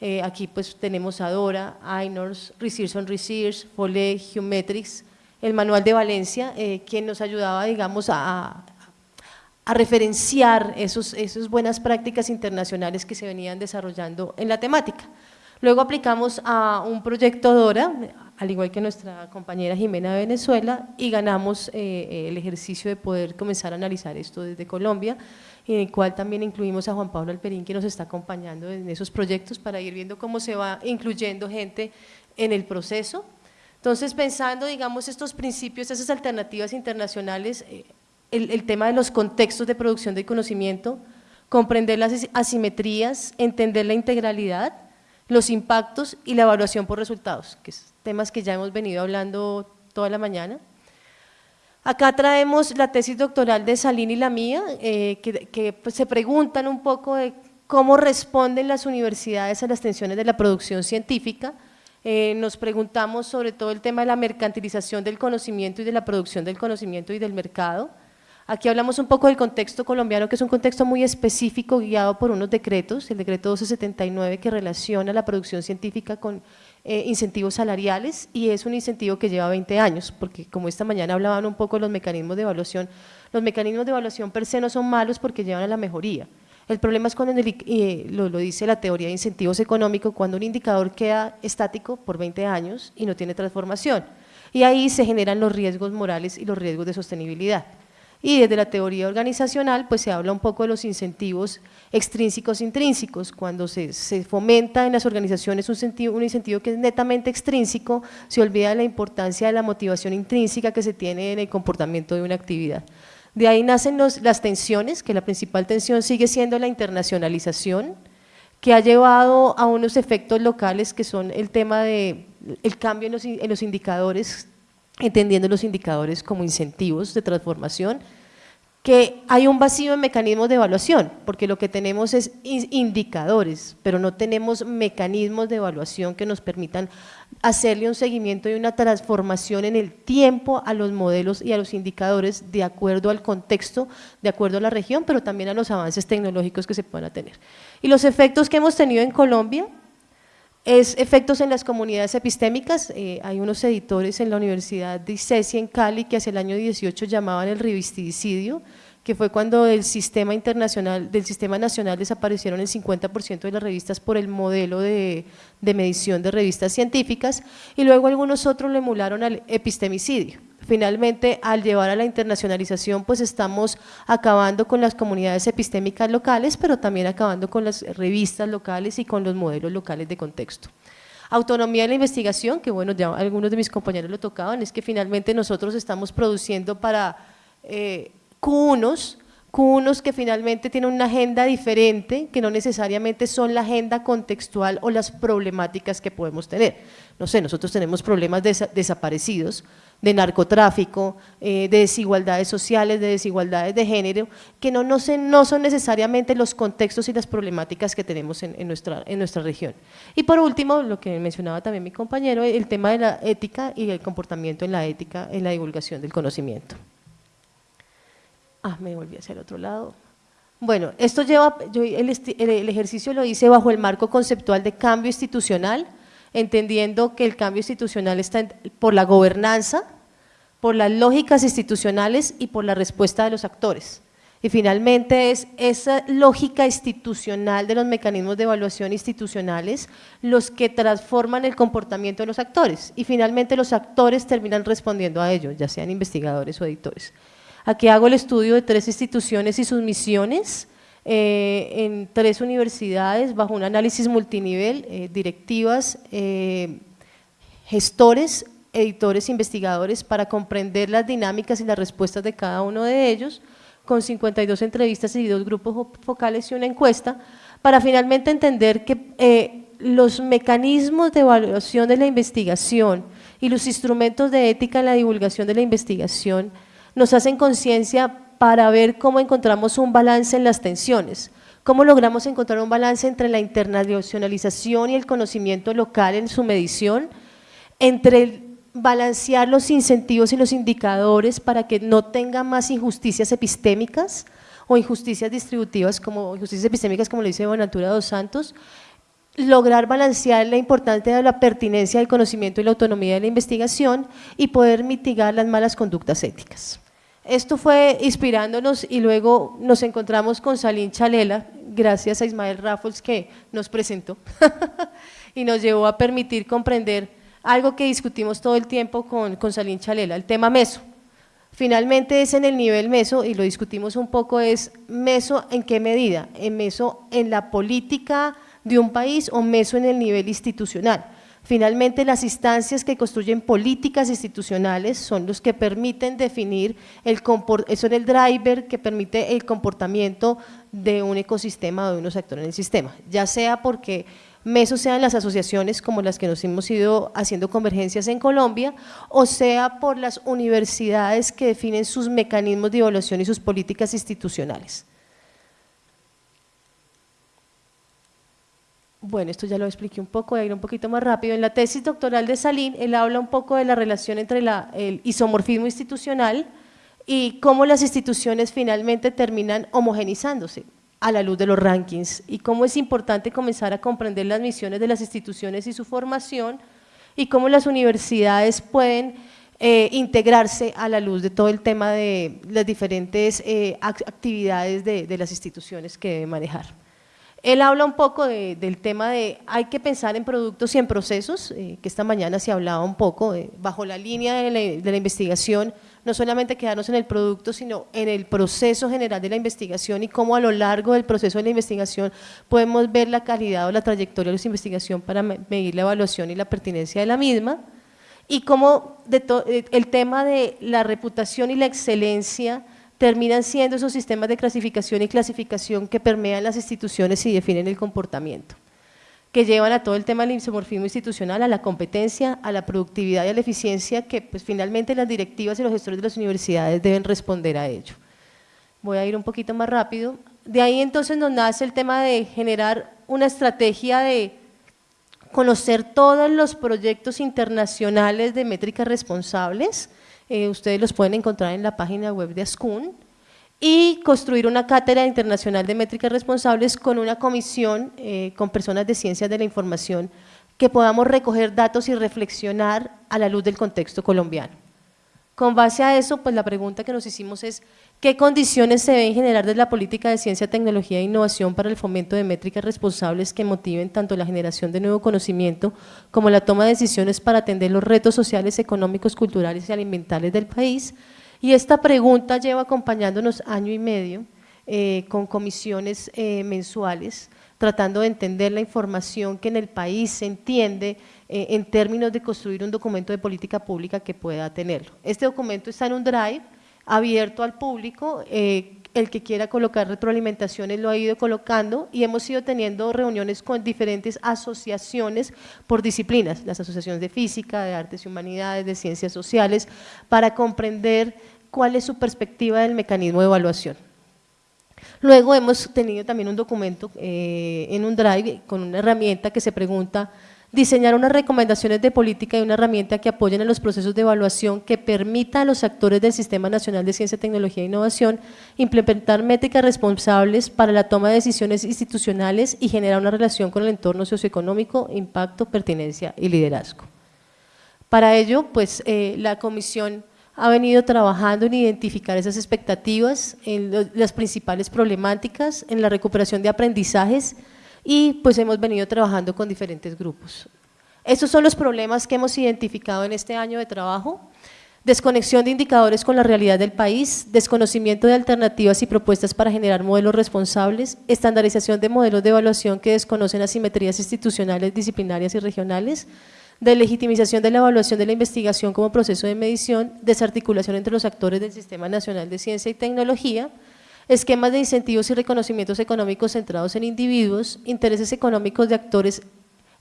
Speaker 4: eh, aquí pues tenemos a Dora, INORS, Research on Research, FOLE, Geometrics, el manual de Valencia, eh, quien nos ayudaba, digamos, a, a referenciar esas esos buenas prácticas internacionales que se venían desarrollando en la temática. Luego aplicamos a un proyecto DORA, al igual que nuestra compañera Jimena de Venezuela, y ganamos eh, el ejercicio de poder comenzar a analizar esto desde Colombia, en el cual también incluimos a Juan Pablo Alperín, que nos está acompañando en esos proyectos para ir viendo cómo se va incluyendo gente en el proceso. Entonces, pensando, digamos, estos principios, esas alternativas internacionales, eh, el, el tema de los contextos de producción de conocimiento, comprender las asimetrías, entender la integralidad, los impactos y la evaluación por resultados, que son temas que ya hemos venido hablando toda la mañana. Acá traemos la tesis doctoral de Salín y la mía, eh, que, pues, se preguntan un poco de cómo responden las universidades a las tensiones de la producción científica. Eh, nos preguntamos sobre todo el tema de la mercantilización del conocimiento y de la producción del conocimiento y del mercado. Aquí hablamos un poco del contexto colombiano, que es un contexto muy específico guiado por unos decretos, el decreto 1279 que relaciona la producción científica con eh, incentivos salariales y es un incentivo que lleva 20 años, porque como esta mañana hablaban un poco de los mecanismos de evaluación, los mecanismos de evaluación per se no son malos porque llevan a la mejoría. El problema es cuando, eh, lo, lo, dice la teoría de incentivos económicos, cuando un indicador queda estático por 20 años y no tiene transformación. Y ahí se generan los riesgos morales y los riesgos de sostenibilidad. Y desde la teoría organizacional, pues se habla un poco de los incentivos extrínsecos intrínsecos. Cuando se, fomenta en las organizaciones un, un incentivo que es netamente extrínseco, se olvida la importancia de la motivación intrínseca que se tiene en el comportamiento de una actividad. De ahí nacen las tensiones, que la principal tensión sigue siendo la internacionalización, que ha llevado a unos efectos locales que son el tema de el cambio en los indicadores entendiendo los indicadores como incentivos de transformación, que hay un vacío en mecanismos de evaluación, porque lo que tenemos es indicadores, pero no tenemos mecanismos de evaluación que nos permitan hacerle un seguimiento y una transformación en el tiempo a los modelos y a los indicadores de acuerdo al contexto, de acuerdo a la región, pero también a los avances tecnológicos que se puedan tener. Y los efectos que hemos tenido en Colombia, es efectos en las comunidades epistémicas, eh, hay unos editores en la Universidad de ICESI en Cali que hacia el año 18 llamaban el revisticidio, que fue cuando del sistema internacional, del sistema nacional desaparecieron el 50% de las revistas por el modelo de, de medición de revistas científicas y luego algunos otros lo emularon al epistemicidio. Finalmente, al llevar a la internacionalización, pues estamos acabando con las comunidades epistémicas locales, pero también acabando con las revistas locales y con los modelos locales de contexto. Autonomía de la investigación, que bueno, ya algunos de mis compañeros lo tocaban, es que finalmente nosotros estamos produciendo para eh, cunos que finalmente tienen una agenda diferente, que no necesariamente son la agenda contextual o las problemáticas que podemos tener. No sé, nosotros tenemos problemas de desaparecidos, de narcotráfico, eh, de desigualdades sociales, de desigualdades de género, que no, no, no, son necesariamente los contextos y las problemáticas que tenemos en, en, nuestra, en nuestra región. Y por último, lo que mencionaba también mi compañero, el tema de la ética y el comportamiento en la ética, en la divulgación del conocimiento. Ah, me volví hacia el otro lado. Bueno, esto lleva, yo el, ejercicio lo hice bajo el marco conceptual de cambio institucional, entendiendo que el cambio institucional está por la gobernanza, por las lógicas institucionales y por la respuesta de los actores. Y finalmente es esa lógica institucional de los mecanismos de evaluación institucionales los que transforman el comportamiento de los actores. Y finalmente los actores terminan respondiendo a ello, ya sean investigadores o editores. Aquí hago el estudio de tres instituciones y sus misiones eh, en tres universidades bajo un análisis multinivel, eh, directivas, eh, gestores, editores, investigadores para comprender las dinámicas y las respuestas de cada uno de ellos con 52 entrevistas y dos grupos focales y una encuesta para finalmente entender que los mecanismos de evaluación de la investigación y los instrumentos de ética en la divulgación de la investigación nos hacen conciencia para ver cómo encontramos un balance en las tensiones, cómo logramos encontrar un balance entre la internacionalización y el conocimiento local en su medición, entre balancear los incentivos y los indicadores para que no tenga más injusticias epistémicas o injusticias distributivas como injusticias epistémicas como lo dice Bonaventura dos Santos, lograr balancear la importancia de la pertinencia del conocimiento y la autonomía de la investigación y poder mitigar las malas conductas éticas. Esto fue inspirándonos y luego nos encontramos con Salín Chalela, gracias a Ismael Raffles que nos presentó y nos llevó a permitir comprender algo que discutimos todo el tiempo con, con Salín Chalela, el tema meso. Finalmente es en el nivel meso, y lo discutimos un poco, es meso en qué medida, en meso en la política de un país o meso en el nivel institucional. Finalmente, las instancias que construyen políticas institucionales son los que permiten definir, el son el driver que permite el comportamiento de un ecosistema o de unos actores en el sistema, ya sea porque mesos sean las asociaciones como las que nos hemos ido haciendo convergencias en Colombia, o sea por las universidades que definen sus mecanismos de evaluación y sus políticas institucionales. Bueno, esto ya lo expliqué un poco, voy a ir un poquito más rápido. En la tesis doctoral de Salín, él habla un poco de la relación entre el isomorfismo institucional y cómo las instituciones finalmente terminan homogenizándose a la luz de los rankings y cómo es importante comenzar a comprender las misiones de las instituciones y su formación y cómo las universidades pueden eh, integrarse a la luz de todo el tema de las diferentes eh, actividades de las instituciones que deben manejar. Él habla un poco del tema de hay que pensar en productos y en procesos, eh, que esta mañana se hablaba un poco, bajo la línea de la, investigación, no solamente quedarnos en el producto, sino en el proceso general de la investigación y cómo a lo largo del proceso de la investigación podemos ver la calidad o la trayectoria de la investigación para medir la evaluación y la pertinencia de la misma, y cómo eh, el tema de la reputación y la excelencia terminan siendo esos sistemas de clasificación y clasificación que permean las instituciones y definen el comportamiento, que llevan a todo el tema del isomorfismo institucional, a la competencia, a la productividad y a la eficiencia, que pues finalmente las directivas y los gestores de las universidades deben responder a ello. Voy a ir un poquito más rápido. De ahí entonces nos nace el tema de generar una estrategia de conocer todos los proyectos internacionales de métricas responsables, eh, ustedes los pueden encontrar en la página web de ASCUN, y construir una cátedra internacional de métricas responsables con una comisión eh, con personas de ciencias de la información que podamos recoger datos y reflexionar a la luz del contexto colombiano. Con base a eso, pues la pregunta que nos hicimos es ¿qué condiciones se deben generar desde la política de ciencia, tecnología e innovación para el fomento de métricas responsables que motiven tanto la generación de nuevo conocimiento como la toma de decisiones para atender los retos sociales, económicos, culturales y alimentales del país? Y esta pregunta lleva acompañándonos año y medio eh, con comisiones eh, mensuales, tratando de entender la información que en el país se entiende eh, en términos de construir un documento de política pública que pueda tenerlo. Este documento está en un drive abierto al público, eh, el que quiera colocar retroalimentaciones lo ha ido colocando y hemos ido teniendo reuniones con diferentes asociaciones por disciplinas, las asociaciones de física, de artes y humanidades, de ciencias sociales, para comprender cuál es su perspectiva del mecanismo de evaluación. Luego hemos tenido también un documento eh, en un drive con una herramienta que se pregunta diseñar unas recomendaciones de política y una herramienta que apoyen a los procesos de evaluación que permita a los actores del Sistema Nacional de Ciencia, Tecnología e Innovación implementar métricas responsables para la toma de decisiones institucionales y generar una relación con el entorno socioeconómico, impacto, pertinencia y liderazgo. Para ello, pues eh, la comisión ha venido trabajando en identificar esas expectativas, en las principales problemáticas, en la recuperación de aprendizajes, y pues hemos venido trabajando con diferentes grupos. Estos son los problemas que hemos identificado en este año de trabajo, desconexión de indicadores con la realidad del país, desconocimiento de alternativas y propuestas para generar modelos responsables, estandarización de modelos de evaluación que desconocen asimetrías institucionales, disciplinarias y regionales, de legitimización de la evaluación de la investigación como proceso de medición, desarticulación entre los actores del Sistema Nacional de Ciencia y Tecnología, esquemas de incentivos y reconocimientos económicos centrados en individuos, intereses económicos de actores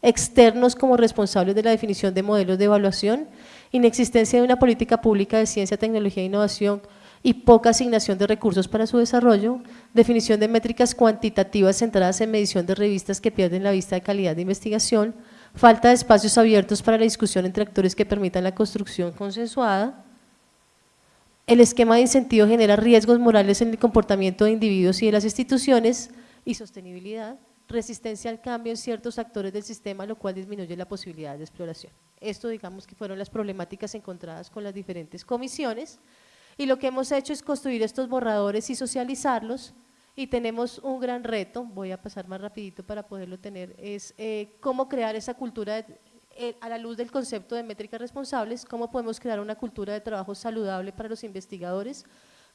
Speaker 4: externos como responsables de la definición de modelos de evaluación, inexistencia de una política pública de ciencia, tecnología e innovación y poca asignación de recursos para su desarrollo, definición de métricas cuantitativas centradas en medición de revistas que pierden la vista de calidad de investigación, falta de espacios abiertos para la discusión entre actores que permitan la construcción consensuada, el esquema de incentivo genera riesgos morales en el comportamiento de individuos y de las instituciones y sostenibilidad, resistencia al cambio en ciertos actores del sistema, lo cual disminuye la posibilidad de exploración. Esto digamos que fueron las problemáticas encontradas con las diferentes comisiones y lo que hemos hecho es construir estos borradores y socializarlos y tenemos un gran reto, voy a pasar más rapidito para poderlo tener, es eh, cómo crear esa cultura de, eh, a la luz del concepto de métricas responsables, cómo podemos crear una cultura de trabajo saludable para los investigadores,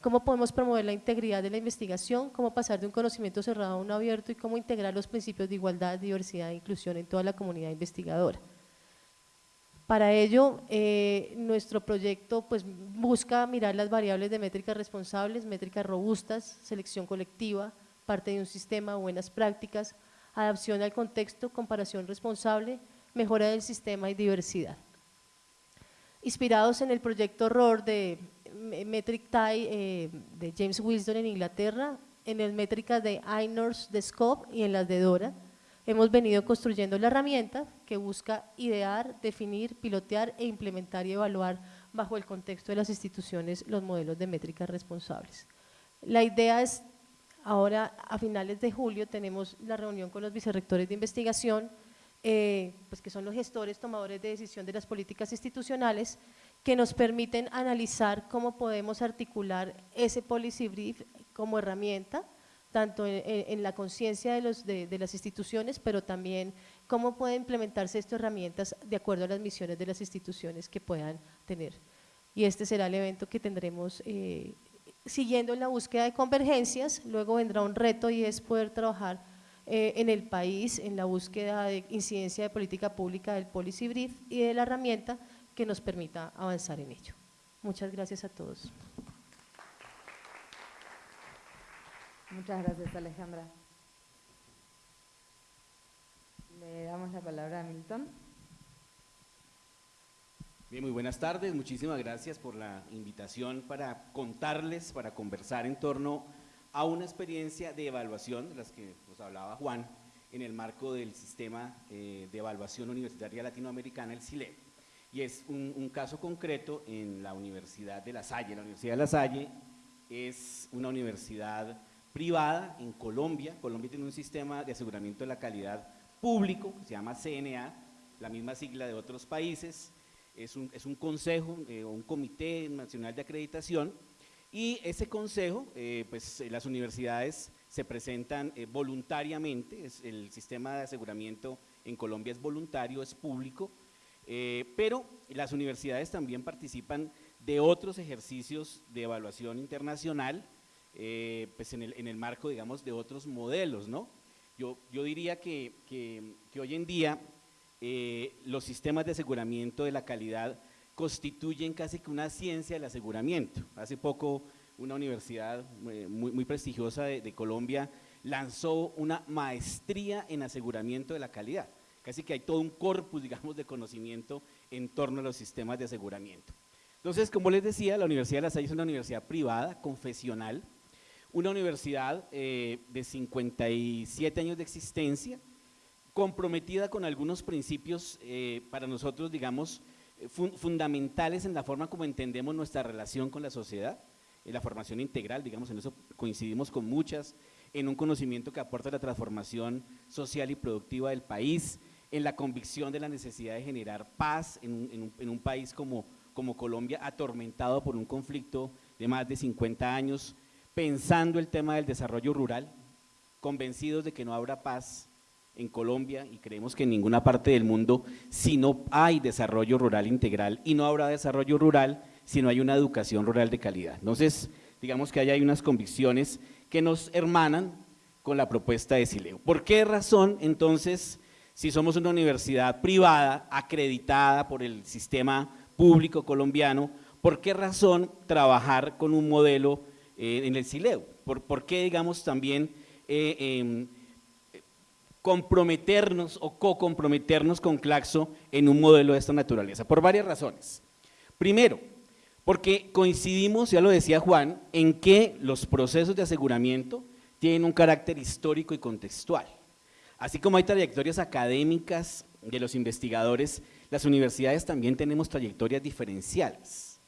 Speaker 4: cómo podemos promover la integridad de la investigación, cómo pasar de un conocimiento cerrado a uno abierto y cómo integrar los principios de igualdad, diversidad e inclusión en toda la comunidad investigadora. Para ello, eh, nuestro proyecto pues, busca mirar las variables de métricas responsables, métricas robustas, selección colectiva, parte de un sistema, buenas prácticas, adaptación al contexto, comparación responsable, mejora del sistema y diversidad. Inspirados en el proyecto ROR de Metric TIE eh, de James Wilson en Inglaterra, en el métricas de INORS de Scope y en las de DORA, hemos venido construyendo la herramienta que busca idear, definir, pilotear e implementar y evaluar bajo el contexto de las instituciones los modelos de métricas responsables. La idea es, ahora a finales de julio tenemos la reunión con los vicerrectores de investigación, eh, pues que son los gestores, tomadores de decisión de las políticas institucionales, que nos permiten analizar cómo podemos articular ese policy brief como herramienta, tanto en, la conciencia de, de, las instituciones, pero también cómo pueden implementarse estas herramientas de acuerdo a las misiones de las instituciones que puedan tener. Y este será el evento que tendremos eh, siguiendo en la búsqueda de convergencias, luego vendrá un reto y es poder trabajar eh, en el país en la búsqueda de incidencia de política pública del Policy Brief y de la herramienta que nos permita avanzar en ello. Muchas gracias a todos.
Speaker 1: Muchas gracias Alejandra. Le damos la palabra a Milton.
Speaker 5: Bien, muy buenas tardes, muchísimas gracias por la invitación para contarles, para conversar en torno a una experiencia de evaluación, de las que nos hablaba Juan, en el marco del sistema eh, de evaluación universitaria latinoamericana, el CILE. Y es un, caso concreto en la Universidad de La Salle. La Universidad de La Salle es una universidad privada en Colombia. Colombia tiene un sistema de aseguramiento de la calidad público, que se llama CNA, la misma sigla de otros países. Es un, es un consejo eh, o un comité nacional de acreditación y ese consejo, eh, pues eh, las universidades se presentan eh, voluntariamente, el sistema de aseguramiento en Colombia es voluntario, es público, pero las universidades también participan de otros ejercicios de evaluación internacional, pues en el, marco, digamos, de otros modelos, ¿no? Yo, yo diría que, que hoy en día los sistemas de aseguramiento de la calidad constituyen casi que una ciencia del aseguramiento. Hace poco una universidad eh, muy, prestigiosa de, Colombia, lanzó una maestría en aseguramiento de la calidad. Casi que hay todo un corpus, digamos, de conocimiento en torno a los sistemas de aseguramiento. Entonces, como les decía, la Universidad de La Salle es una universidad privada, confesional, una universidad eh, de 57 años de existencia, comprometida con algunos principios eh, para nosotros, digamos, fundamentales en la forma como entendemos nuestra relación con la sociedad, en la formación integral, digamos, en eso coincidimos con muchas, en un conocimiento que aporta la transformación social y productiva del país, en la convicción de la necesidad de generar paz en un, en un país como, como Colombia, atormentado por un conflicto de más de 50 años, pensando el tema del desarrollo rural, convencidos de que no habrá paz en Colombia y creemos que en ninguna parte del mundo si no hay desarrollo rural integral y no habrá desarrollo rural si no hay una educación rural de calidad. Entonces, digamos que hay unas convicciones que nos hermanan con la propuesta de Sileo. ¿Por qué razón entonces, si somos una universidad privada acreditada por el sistema público colombiano, por qué razón trabajar con un modelo eh, en el Sileo. ¿Por, qué, digamos, también eh, em, comprometernos o co-comprometernos con Claxo en un modelo de esta naturaleza? Por varias razones. Primero, porque coincidimos, ya lo decía Juan, en que los procesos de aseguramiento tienen un carácter histórico y contextual. Así como hay trayectorias académicas de los investigadores, las universidades también tenemos trayectorias diferenciales.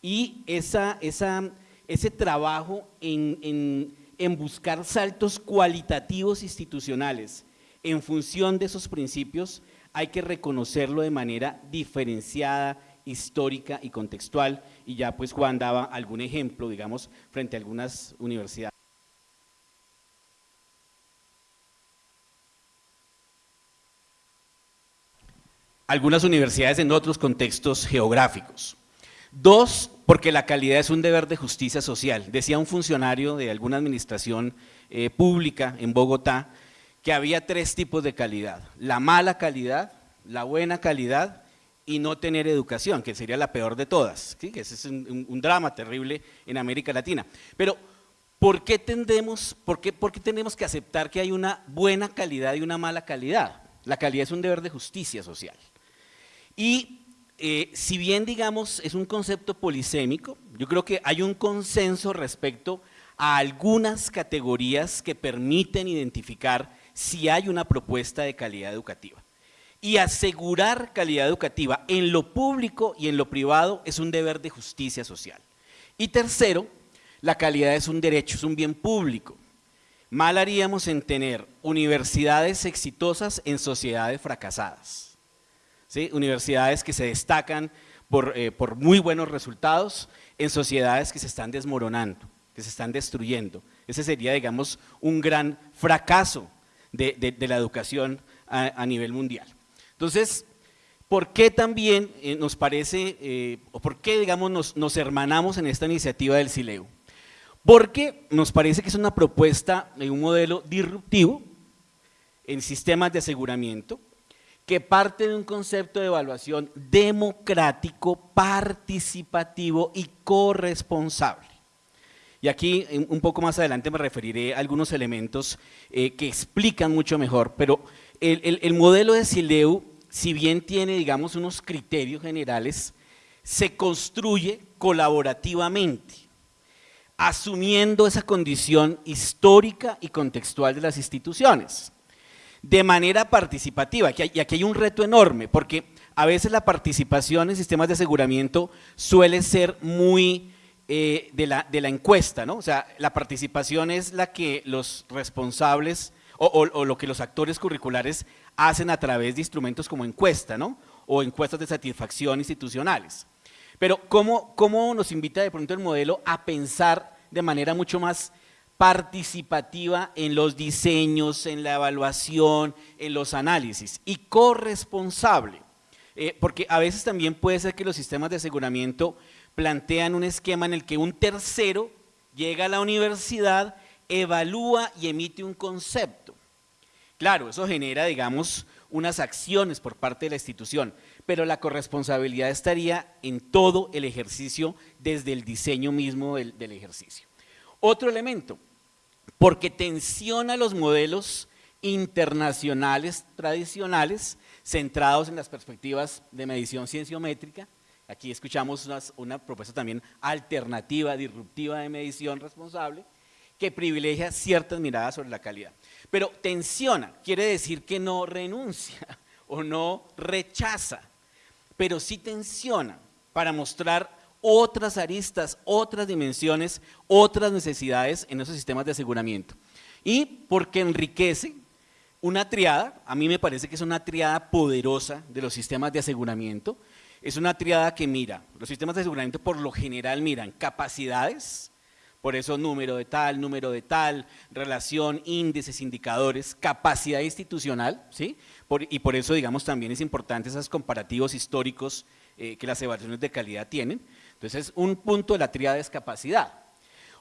Speaker 5: Y esa, ese trabajo en, buscar saltos cualitativos institucionales en función de esos principios, hay que reconocerlo de manera diferenciada, histórica y contextual, y ya pues Juan daba algún ejemplo, digamos, frente a algunas universidades. Algunas universidades en otros contextos geográficos. Dos, porque la calidad es un deber de justicia social. Decía un funcionario de alguna administración eh, pública en Bogotá que había tres tipos de calidad, la mala calidad, la buena calidad y no tener educación, que sería la peor de todas, que ese es un, drama terrible en América Latina. Pero, ¿por qué, tendemos, por, qué, ¿por qué tenemos que aceptar que hay una buena calidad y una mala calidad? La calidad es un deber de justicia social. Y eh, si bien digamos es un concepto polisémico, yo creo que hay un consenso respecto a algunas categorías que permiten identificar si hay una propuesta de calidad educativa. Y asegurar calidad educativa en lo público y en lo privado es un deber de justicia social. Y tercero, la calidad es un derecho, es un bien público. Mal haríamos en tener universidades exitosas en sociedades fracasadas universidades que se destacan eh, por, muy buenos resultados en sociedades que se están desmoronando, que se están destruyendo. Ese sería, digamos, un gran fracaso de, la educación a, nivel mundial. Entonces, ¿por qué también eh, nos parece, eh, o por qué, digamos, nos, hermanamos en esta iniciativa del CILEU? Porque nos parece que es una propuesta de un modelo disruptivo en sistemas de aseguramiento, que parte de un concepto de evaluación democrático, participativo y corresponsable. Y aquí un poco más adelante me referiré a algunos elementos eh, que explican mucho mejor, pero el, modelo de Sileu, si bien tiene digamos unos criterios generales, se construye colaborativamente, asumiendo esa condición histórica y contextual de las instituciones de manera participativa. Y aquí hay un reto enorme, porque a veces la participación en sistemas de aseguramiento suele ser muy eh, de, la, de, la, encuesta, ¿no? O sea, la participación es la que los responsables o, lo que los actores curriculares hacen a través de instrumentos como encuesta, ¿no? O encuestas de satisfacción institucionales. Pero ¿cómo, cómo nos invita de pronto el modelo a pensar de manera mucho más participativa en los diseños, en la evaluación, en los análisis y corresponsable, eh, porque a veces también puede ser que los sistemas de aseguramiento plantean un esquema en el que un tercero llega a la universidad, evalúa y emite un concepto. Claro, eso genera, digamos, unas acciones por parte de la institución, pero la corresponsabilidad estaría en todo el ejercicio desde el diseño mismo del, ejercicio. Otro elemento, porque tensiona los modelos internacionales tradicionales centrados en las perspectivas de medición cienciométrica. Aquí escuchamos una, propuesta también alternativa, disruptiva de medición responsable, que privilegia ciertas miradas sobre la calidad. Pero tensiona, quiere decir que no renuncia o no rechaza, pero sí tensiona para mostrar otras aristas, otras dimensiones, otras necesidades en esos sistemas de aseguramiento. Y porque enriquece una triada, a mí me parece que es una triada poderosa de los sistemas de aseguramiento, es una triada que mira, los sistemas de aseguramiento por lo general miran capacidades, por eso número de tal, número de tal, relación, índices, indicadores, capacidad institucional, ¿sí? y por eso, digamos, también es importante esos comparativos históricos eh, que las evaluaciones de calidad tienen. Entonces, un punto de la triada es capacidad.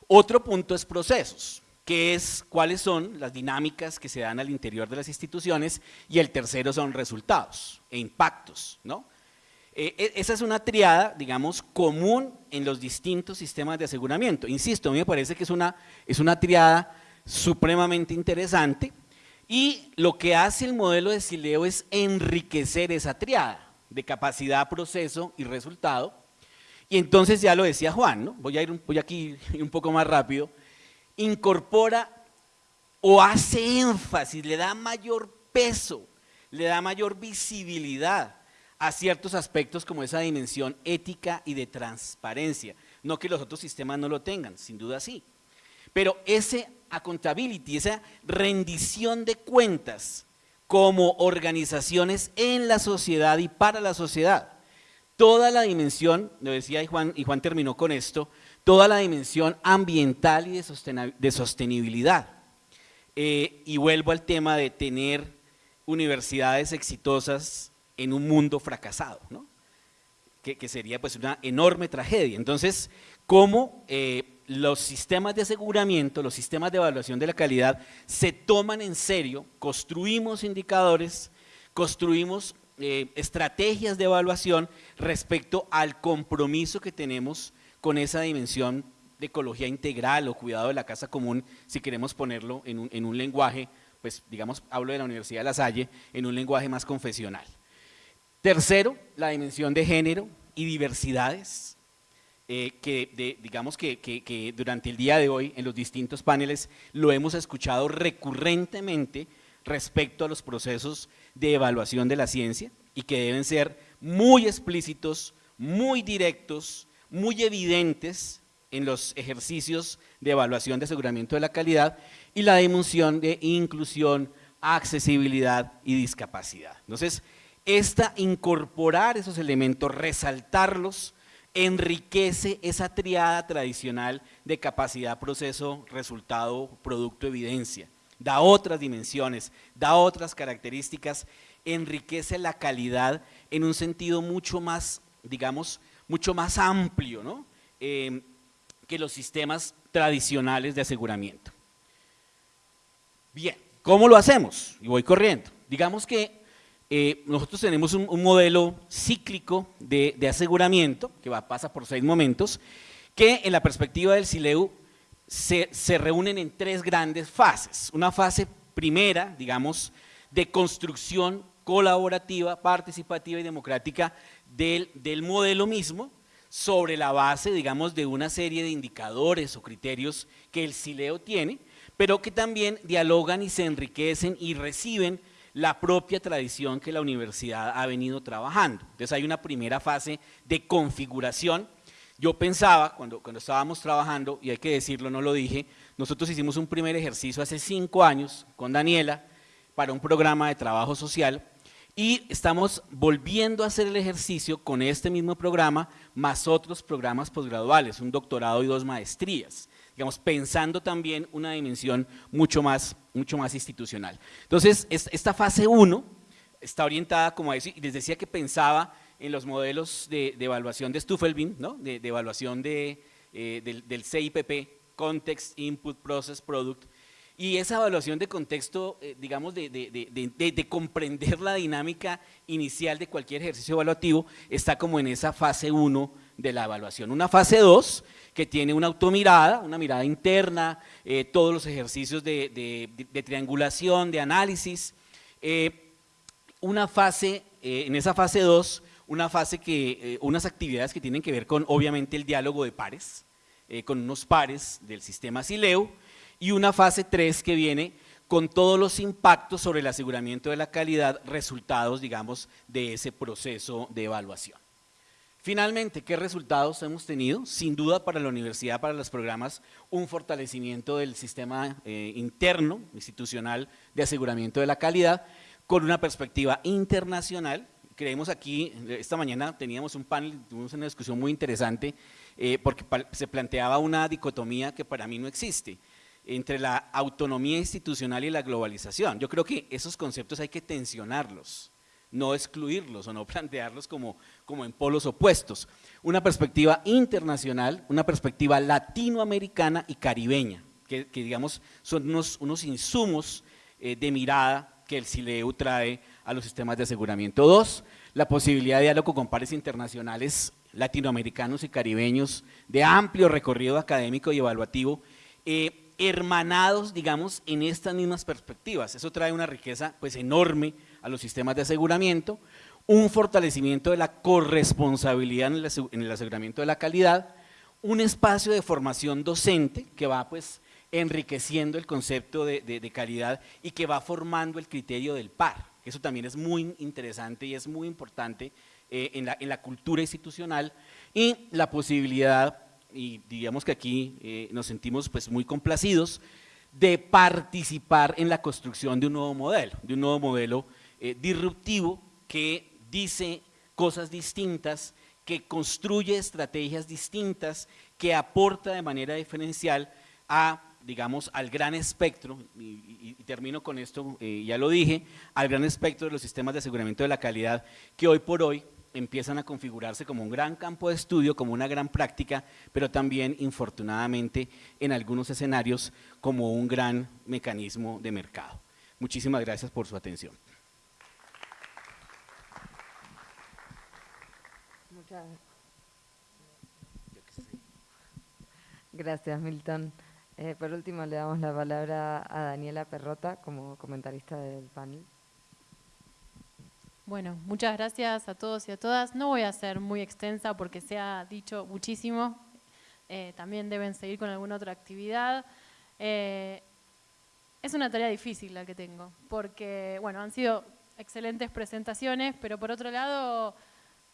Speaker 5: Otro punto es procesos que es cuáles son las dinámicas que se dan al interior de las instituciones y el tercero son resultados e impactos, ¿no? Eh, e, esa es una triada, digamos, común en los distintos sistemas de aseguramiento. Insisto, a mí me parece que es una, es una triada supremamente interesante y lo que hace el modelo de Sileo es enriquecer esa triada de capacidad, proceso y resultado. Y entonces ya lo decía Juan, ¿no? voy, a ir voy aquí un poco más rápido, incorpora o hace énfasis, le da mayor peso, le da mayor visibilidad a ciertos aspectos como esa dimensión ética y de transparencia. No que los otros sistemas no lo tengan, sin duda sí. Pero ese accountability, esa rendición de cuentas como organizaciones en la sociedad y para la sociedad, toda la dimensión, lo decía y Juan, y Juan terminó con esto, toda la dimensión ambiental y de sostenibilidad. Eh, y vuelvo al tema de tener universidades exitosas en un mundo fracasado, ¿no? que, sería pues una enorme tragedia. Entonces, ¿cómo eh, los sistemas de aseguramiento, los sistemas de evaluación de la calidad se toman en serio, construimos indicadores, construimos eh, estrategias de evaluación respecto al compromiso que tenemos con esa dimensión de ecología integral o cuidado de la casa común, si queremos ponerlo en un, lenguaje, pues digamos, hablo de la Universidad de La Salle, en un lenguaje más confesional. Tercero, la dimensión de género y diversidades, eh, que digamos que, que, durante el día de hoy en los distintos paneles lo hemos escuchado recurrentemente respecto a los procesos de evaluación de la ciencia y que deben ser muy explícitos, muy directos, muy evidentes en los ejercicios de evaluación de aseguramiento de la calidad y la dimensión de inclusión, accesibilidad y discapacidad. Entonces, esta incorporar esos elementos, resaltarlos, enriquece esa triada tradicional de capacidad, proceso, resultado, producto, evidencia. Da otras dimensiones, da otras características, enriquece la calidad en un sentido mucho más, digamos, mucho más amplio ¿no? Em, que los sistemas tradicionales de aseguramiento. Bien, ¿cómo lo hacemos? Y voy corriendo. Digamos que eh, nosotros tenemos un, modelo cíclico de, aseguramiento, que va, pasa por seis momentos, que en la perspectiva del SILEU se, reúnen en tres grandes fases. Una fase primera, digamos, de construcción colaborativa, participativa y democrática del, modelo mismo sobre la base, digamos, de una serie de indicadores o criterios que el CILEO tiene, pero que también dialogan y se enriquecen y reciben la propia tradición que la universidad ha venido trabajando. Entonces hay una primera fase de configuración. Yo pensaba, cuando, cuando estábamos trabajando, y hay que decirlo, no lo dije, nosotros hicimos un primer ejercicio hace cinco años con Daniela para un programa de trabajo social y estamos volviendo a hacer el ejercicio con este mismo programa, más otros programas posgraduales, un doctorado y dos maestrías, digamos, pensando también una dimensión mucho más, mucho más institucional. Entonces, esta fase 1 está orientada como a eso, y les decía que pensaba en los modelos de, evaluación de Stuffelbein, ¿no? de, evaluación de, eh, del, del CIPP, Context, Input, Process, Product, Y esa evaluación de contexto, eh, digamos, de, comprender la dinámica inicial de cualquier ejercicio evaluativo, está como en esa fase 1 de la evaluación. Una fase 2 que tiene una automirada, una mirada interna, eh, todos los ejercicios de, triangulación, de análisis. Eh, una fase, en esa fase 2, una fase que, unas actividades que tienen que ver con, obviamente, el diálogo de pares, con unos pares del sistema Sileu, y una fase 3 que viene con todos los impactos sobre el aseguramiento de la calidad, resultados, digamos, de ese proceso de evaluación. Finalmente, ¿qué resultados hemos tenido? Sin duda para la universidad, para los programas, un fortalecimiento del sistema eh, interno, institucional, de aseguramiento de la calidad, con una perspectiva internacional. Creemos aquí, esta mañana teníamos un panel, tuvimos una discusión muy interesante, eh, porque se planteaba una dicotomía que para mí no existe entre la autonomía institucional y la globalización. Yo creo que esos conceptos hay que tensionarlos, no excluirlos o no plantearlos como, como en polos opuestos. Una perspectiva internacional, una perspectiva latinoamericana y caribeña, que, digamos son unos, unos insumos eh, de mirada que el CILEU trae a los sistemas de aseguramiento. Dos, la posibilidad de diálogo con pares internacionales latinoamericanos y caribeños de amplio recorrido académico y evaluativo eh, hermanados, digamos, en estas mismas perspectivas. Eso trae una riqueza pues enorme a los sistemas de aseguramiento, un fortalecimiento de la corresponsabilidad en el aseguramiento de la calidad, un espacio de formación docente que va pues enriqueciendo el concepto de, calidad y que va formando el criterio del par. Eso también es muy interesante y es muy importante eh, en, la, en la cultura institucional y la posibilidad y digamos que aquí eh, nos sentimos pues muy complacidos de participar en la construcción de un nuevo modelo, de un nuevo modelo eh, disruptivo que dice cosas distintas, que construye estrategias distintas, que aporta de manera diferencial a digamos, al gran espectro, y, termino con esto, eh, ya lo dije, al gran espectro de los sistemas de aseguramiento de la calidad que hoy por hoy empiezan a configurarse como un gran campo de estudio, como una gran práctica, pero también, infortunadamente, en algunos escenarios, como un gran mecanismo de mercado. Muchísimas gracias por su atención.
Speaker 1: Muchas gracias, Milton. Eh, por último, le damos la palabra a Daniela Perrota como comentarista del panel.
Speaker 6: Bueno, muchas gracias a todos y a todas. No voy a ser muy extensa porque se ha dicho muchísimo. Eh, también deben seguir con alguna otra actividad. Eh, es una tarea difícil la que tengo, porque bueno, han sido excelentes presentaciones, pero por otro lado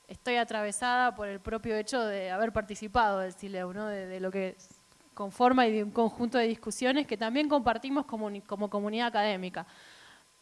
Speaker 6: estoy atravesada por el propio hecho de haber participado del CILEU, ¿no? de, lo que conforma y de un conjunto de discusiones que también compartimos como, como comunidad académica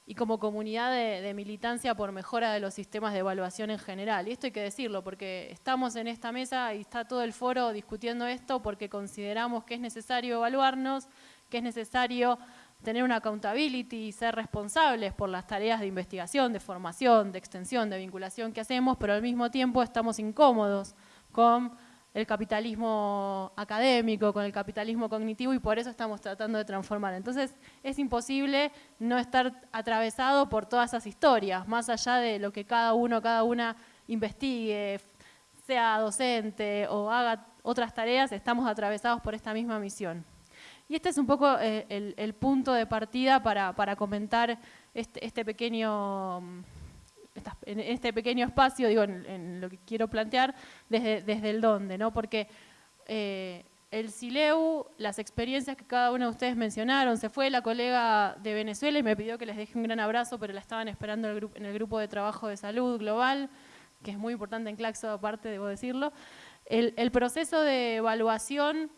Speaker 6: y como comunidad de, militancia por mejora de los sistemas de evaluación en general. Y esto hay que decirlo, porque estamos en esta mesa y está todo el foro discutiendo esto porque consideramos que es necesario evaluarnos, que es necesario tener una accountability y ser responsables por las tareas de investigación, de formación, de extensión, de vinculación que hacemos, pero al mismo tiempo estamos incómodos con el capitalismo académico, con el capitalismo cognitivo y por eso estamos tratando de transformar. Entonces es imposible no estar atravesado por todas esas historias, más allá de lo que cada uno, cada una investigue, sea docente o haga otras tareas, estamos atravesados por esta misma misión. Y este es un poco eh, el, punto de partida para, comentar este, este pequeño en este pequeño espacio, digo, en, lo que quiero plantear, desde, desde el dónde, ¿no? Porque eh, el SILEU, las experiencias que cada uno de ustedes mencionaron, se fue la colega de Venezuela y me pidió que les deje un gran abrazo, pero la estaban esperando en el grupo de trabajo de salud global, que es muy importante en Claxo, aparte, debo decirlo. El proceso de evaluación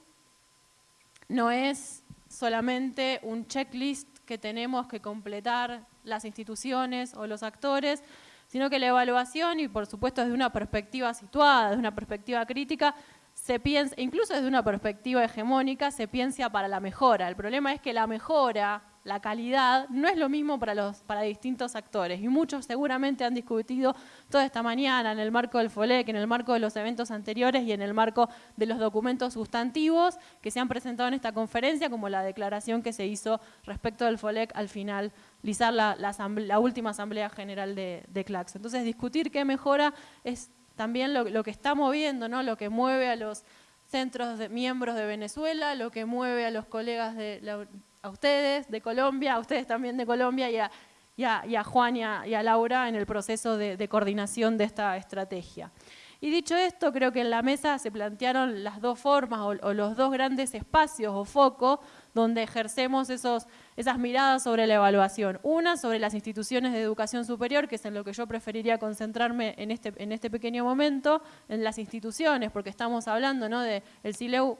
Speaker 6: no es solamente un checklist que tenemos que completar las instituciones o los actores, sino que la evaluación, y por supuesto desde una perspectiva situada, desde una perspectiva crítica, se piensa, incluso desde una perspectiva hegemónica, se piensa para la mejora. El problema es que la mejora la calidad no es lo mismo para, los, para distintos actores y muchos seguramente han discutido toda esta mañana en el marco del FOLEC, en el marco de los eventos anteriores y en el marco de los documentos sustantivos que se han presentado en esta conferencia, como la declaración que se hizo respecto del FOLEC al finalizar la, la, última Asamblea General de, de CLACS. Entonces, discutir qué mejora es también lo, lo que está moviendo, ¿no? lo que mueve a los centros de miembros de Venezuela, lo que mueve a los colegas de a ustedes de Colombia, a ustedes también de Colombia y a, Juan y a, Laura en el proceso de, coordinación de esta estrategia. Y dicho esto, creo que en la mesa se plantearon las dos formas o, los dos grandes espacios o focos donde ejercemos esos, esas miradas sobre la evaluación. Una sobre las instituciones de educación superior, que es en lo que yo preferiría concentrarme en este, en este pequeño momento, en las instituciones, porque estamos hablando ¿no? de el CILEU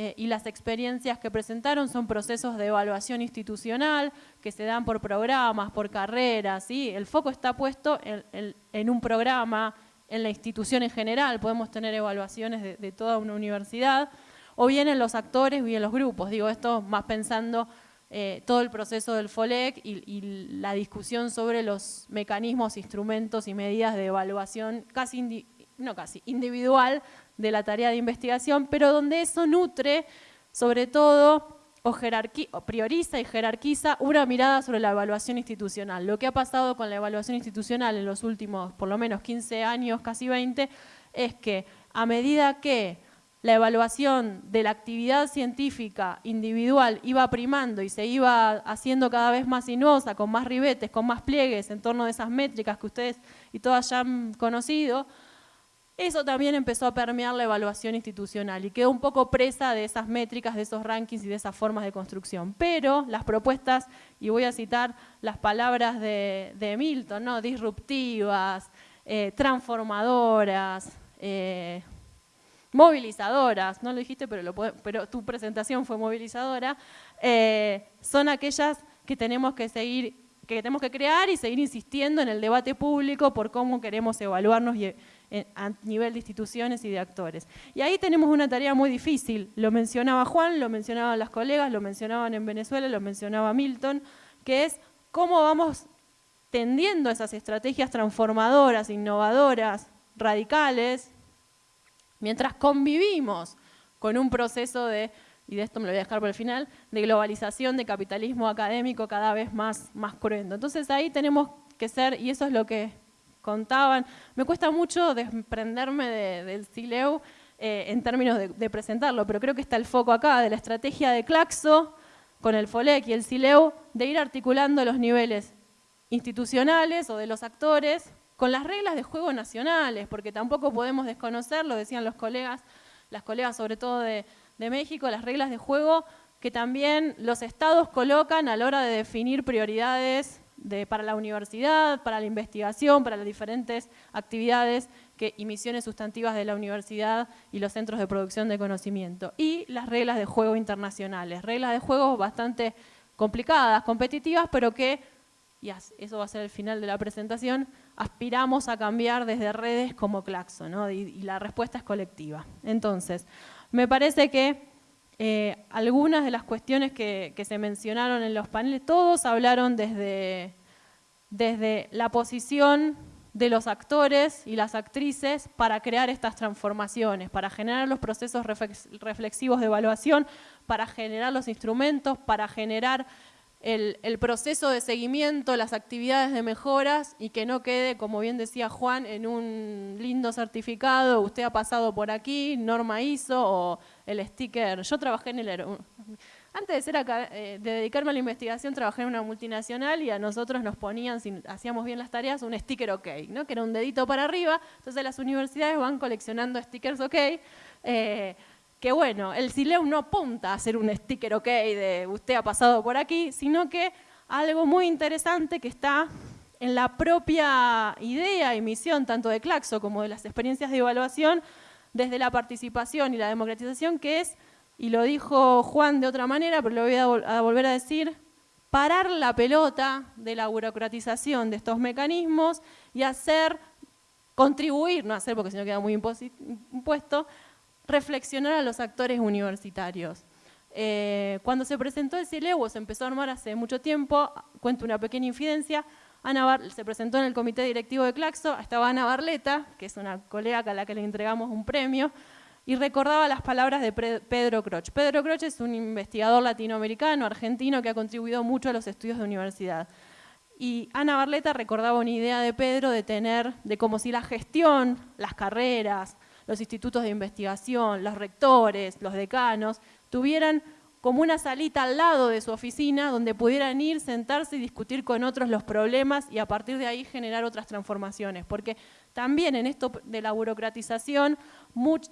Speaker 6: eh, y las experiencias que presentaron son procesos de evaluación institucional que se dan por programas, por carreras, ¿sí? el foco está puesto en, un programa, en la institución en general, podemos tener evaluaciones de, toda una universidad, o bien en los actores o bien en los grupos, digo esto más pensando eh, todo el proceso del FOLEC y, y, la discusión sobre los mecanismos, instrumentos y medidas de evaluación casi, no casi, individual de la tarea de investigación, pero donde eso nutre, sobre todo, o, prioriza y jerarquiza una mirada sobre la evaluación institucional. Lo que ha pasado con la evaluación institucional en los últimos, por lo menos 15 años, casi 20, es que a medida que la evaluación de la actividad científica individual iba primando y se iba haciendo cada vez más sinuosa, con más ribetes, con más pliegues en torno de esas métricas que ustedes y todas ya han conocido, eso también empezó a permear la evaluación institucional y quedó un poco presa de esas métricas, de esos rankings y de esas formas de construcción. Pero las propuestas, y voy a citar las palabras de, Milton, ¿no? disruptivas, eh, transformadoras, eh, movilizadoras, no lo dijiste, pero, tu presentación fue movilizadora, eh, son aquellas que tenemos que seguir, que tenemos que crear y seguir insistiendo en el debate público por cómo queremos evaluarnos y a nivel de instituciones y de actores. Y ahí tenemos una tarea muy difícil, lo mencionaba Juan, lo mencionaban las colegas, lo mencionaban en Venezuela, lo mencionaba Milton, que es cómo vamos tendiendo esas estrategias transformadoras, innovadoras, radicales, mientras convivimos con un proceso de, y de esto me lo voy a dejar por el final, de globalización, de capitalismo académico cada vez más, más cruento. Entonces ahí tenemos que ser, y eso es lo que contaban. Me cuesta mucho desprenderme del CILEU eh, en términos de, presentarlo, pero creo que está el foco acá de la estrategia de Claxo con el FOLEC y el CILEU de ir articulando los niveles institucionales o de los actores con las reglas de juego nacionales, porque tampoco podemos desconocer, lo decían los colegas, las colegas sobre todo de, de México, las reglas de juego que también los estados colocan a la hora de definir prioridades para la universidad, para la investigación, para las diferentes actividades que, y misiones sustantivas de la universidad y los centros de producción de conocimiento. Y las reglas de juego internacionales, reglas de juego bastante complicadas, competitivas, pero que, y eso va a ser el final de la presentación, aspiramos a cambiar desde redes como Claxo, ¿no? y, la respuesta es colectiva. Entonces, me parece que eh, algunas de las cuestiones que, se mencionaron en los paneles, todos hablaron desde, desde la posición de los actores y las actrices para crear estas transformaciones, para generar los procesos reflexivos de evaluación, para generar los instrumentos, para generar el, proceso de seguimiento, las actividades de mejoras y que no quede, como bien decía Juan, en un lindo certificado, usted ha pasado por aquí, norma ISO o el sticker. Yo trabajé en el... Antes ser eh, de dedicarme a la investigación, trabajé en una multinacional y a nosotros nos ponían, si hacíamos bien las tareas, un sticker OK, ¿no? que era un dedito para arriba. Entonces las universidades van coleccionando stickers OK. Eh, que bueno, el CILEU no apunta a hacer un sticker OK de usted ha pasado por aquí, sino que algo muy interesante que está en la propia idea y misión tanto de Claxo como de las experiencias de evaluación desde la participación y la democratización, que es, y lo dijo Juan de otra manera, pero lo voy a, volver a decir, parar la pelota de la burocratización de estos mecanismos y hacer, contribuir, no hacer porque si no queda muy impuesto, reflexionar a los actores universitarios. Eh, cuando se presentó el CILEU, se empezó a armar hace mucho tiempo, cuento una pequeña infidencia, Ana se presentó en el comité directivo de Claxo, estaba Ana Barleta, que es una colega a la que le entregamos un premio, y recordaba las palabras de Pedro Croch. Pedro Croch es un investigador latinoamericano, argentino, que ha contribuido mucho a los estudios de universidad. Y Ana Barleta recordaba una idea de Pedro de tener, de como si la gestión, las carreras, los institutos de investigación, los rectores, los decanos, tuvieran como una salita al lado de su oficina donde pudieran ir, sentarse y discutir con otros los problemas y a partir de ahí generar otras transformaciones. Porque también en esto de la burocratización,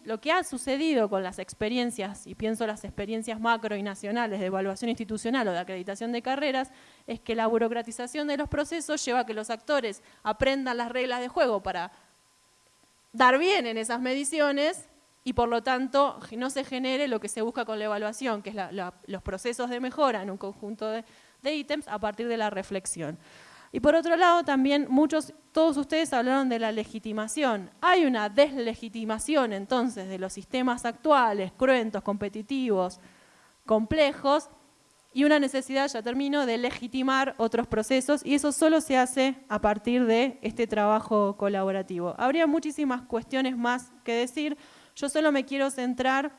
Speaker 6: lo que ha sucedido con las experiencias, y pienso las experiencias macro y nacionales de evaluación institucional o de acreditación de carreras, es que la burocratización de los procesos lleva a que los actores aprendan las reglas de juego para dar bien en esas mediciones y por lo tanto no se genere lo que se busca con la evaluación, que es los procesos de mejora en un conjunto de, ítems a partir de la reflexión. Y por otro lado, también muchos, todos ustedes hablaron de la legitimación. Hay una deslegitimación entonces de los sistemas actuales, cruentos, competitivos, complejos, y una necesidad, ya termino, de legitimar otros procesos y eso solo se hace a partir de este trabajo colaborativo. Habría muchísimas cuestiones más que decir, yo solo me quiero centrar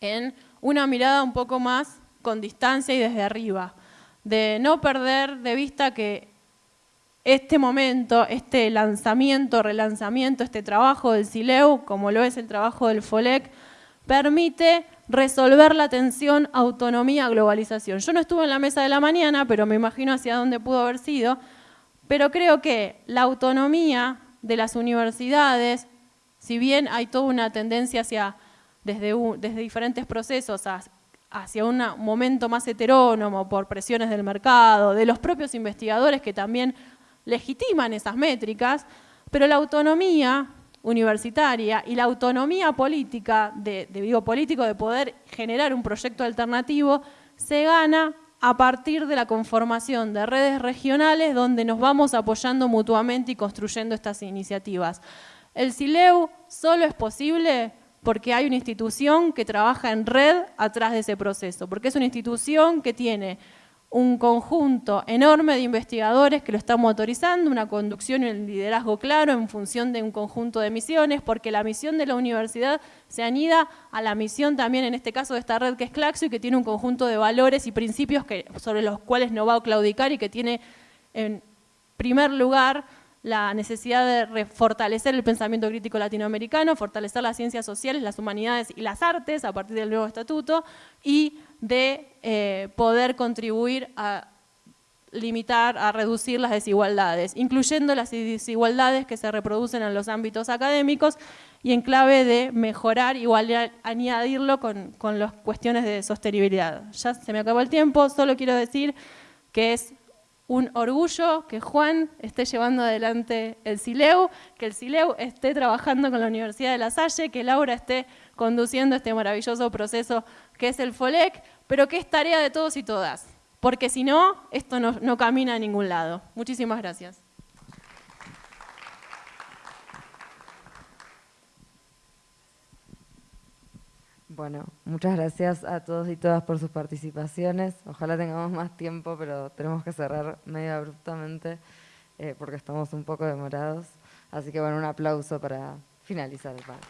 Speaker 6: en una mirada un poco más con distancia y desde arriba, de no perder de vista que este momento, este lanzamiento, relanzamiento, este trabajo del CILEU, como lo es el trabajo del FOLEC, permite resolver la tensión autonomía-globalización. Yo no estuve en la mesa de la mañana, pero me imagino hacia dónde pudo haber sido, pero creo que la autonomía de las universidades, si bien hay toda una tendencia hacia, desde, diferentes procesos hacia un momento más heterónomo por presiones del mercado, de los propios investigadores que también legitiman esas métricas, pero la autonomía universitaria y la autonomía política, de, de político de poder generar un proyecto alternativo, se gana a partir de la conformación de redes regionales donde nos vamos apoyando mutuamente y construyendo estas iniciativas. El CILEU solo es posible porque hay una institución que trabaja en red atrás de ese proceso, porque es una institución que tiene un conjunto enorme de investigadores que lo están motorizando, una conducción y un liderazgo claro en función de un conjunto de misiones, porque la misión de la universidad se anida a la misión también, en este caso, de esta red que es Claxo y que tiene un conjunto de valores y principios que, sobre los cuales no va a claudicar y que tiene en primer lugar la necesidad de fortalecer el pensamiento crítico latinoamericano, fortalecer las ciencias sociales, las humanidades y las artes a partir del nuevo estatuto y de eh, poder contribuir a limitar, a reducir las desigualdades, incluyendo las desigualdades que se reproducen en los ámbitos académicos y en clave de mejorar y añadirlo con, con las cuestiones de sostenibilidad. Ya se me acabó el tiempo, solo quiero decir que es un orgullo que Juan esté llevando adelante el CILEU, que el CILEU esté trabajando con la Universidad de La Salle, que Laura esté conduciendo este maravilloso proceso que es el FOLEC, pero que es tarea de todos y todas, porque si no, esto no, no camina a ningún lado. Muchísimas gracias.
Speaker 1: Bueno, muchas gracias a todos y todas por sus participaciones. Ojalá tengamos más tiempo, pero tenemos que cerrar medio abruptamente eh, porque estamos un poco demorados. Así que bueno, un aplauso para finalizar el panel.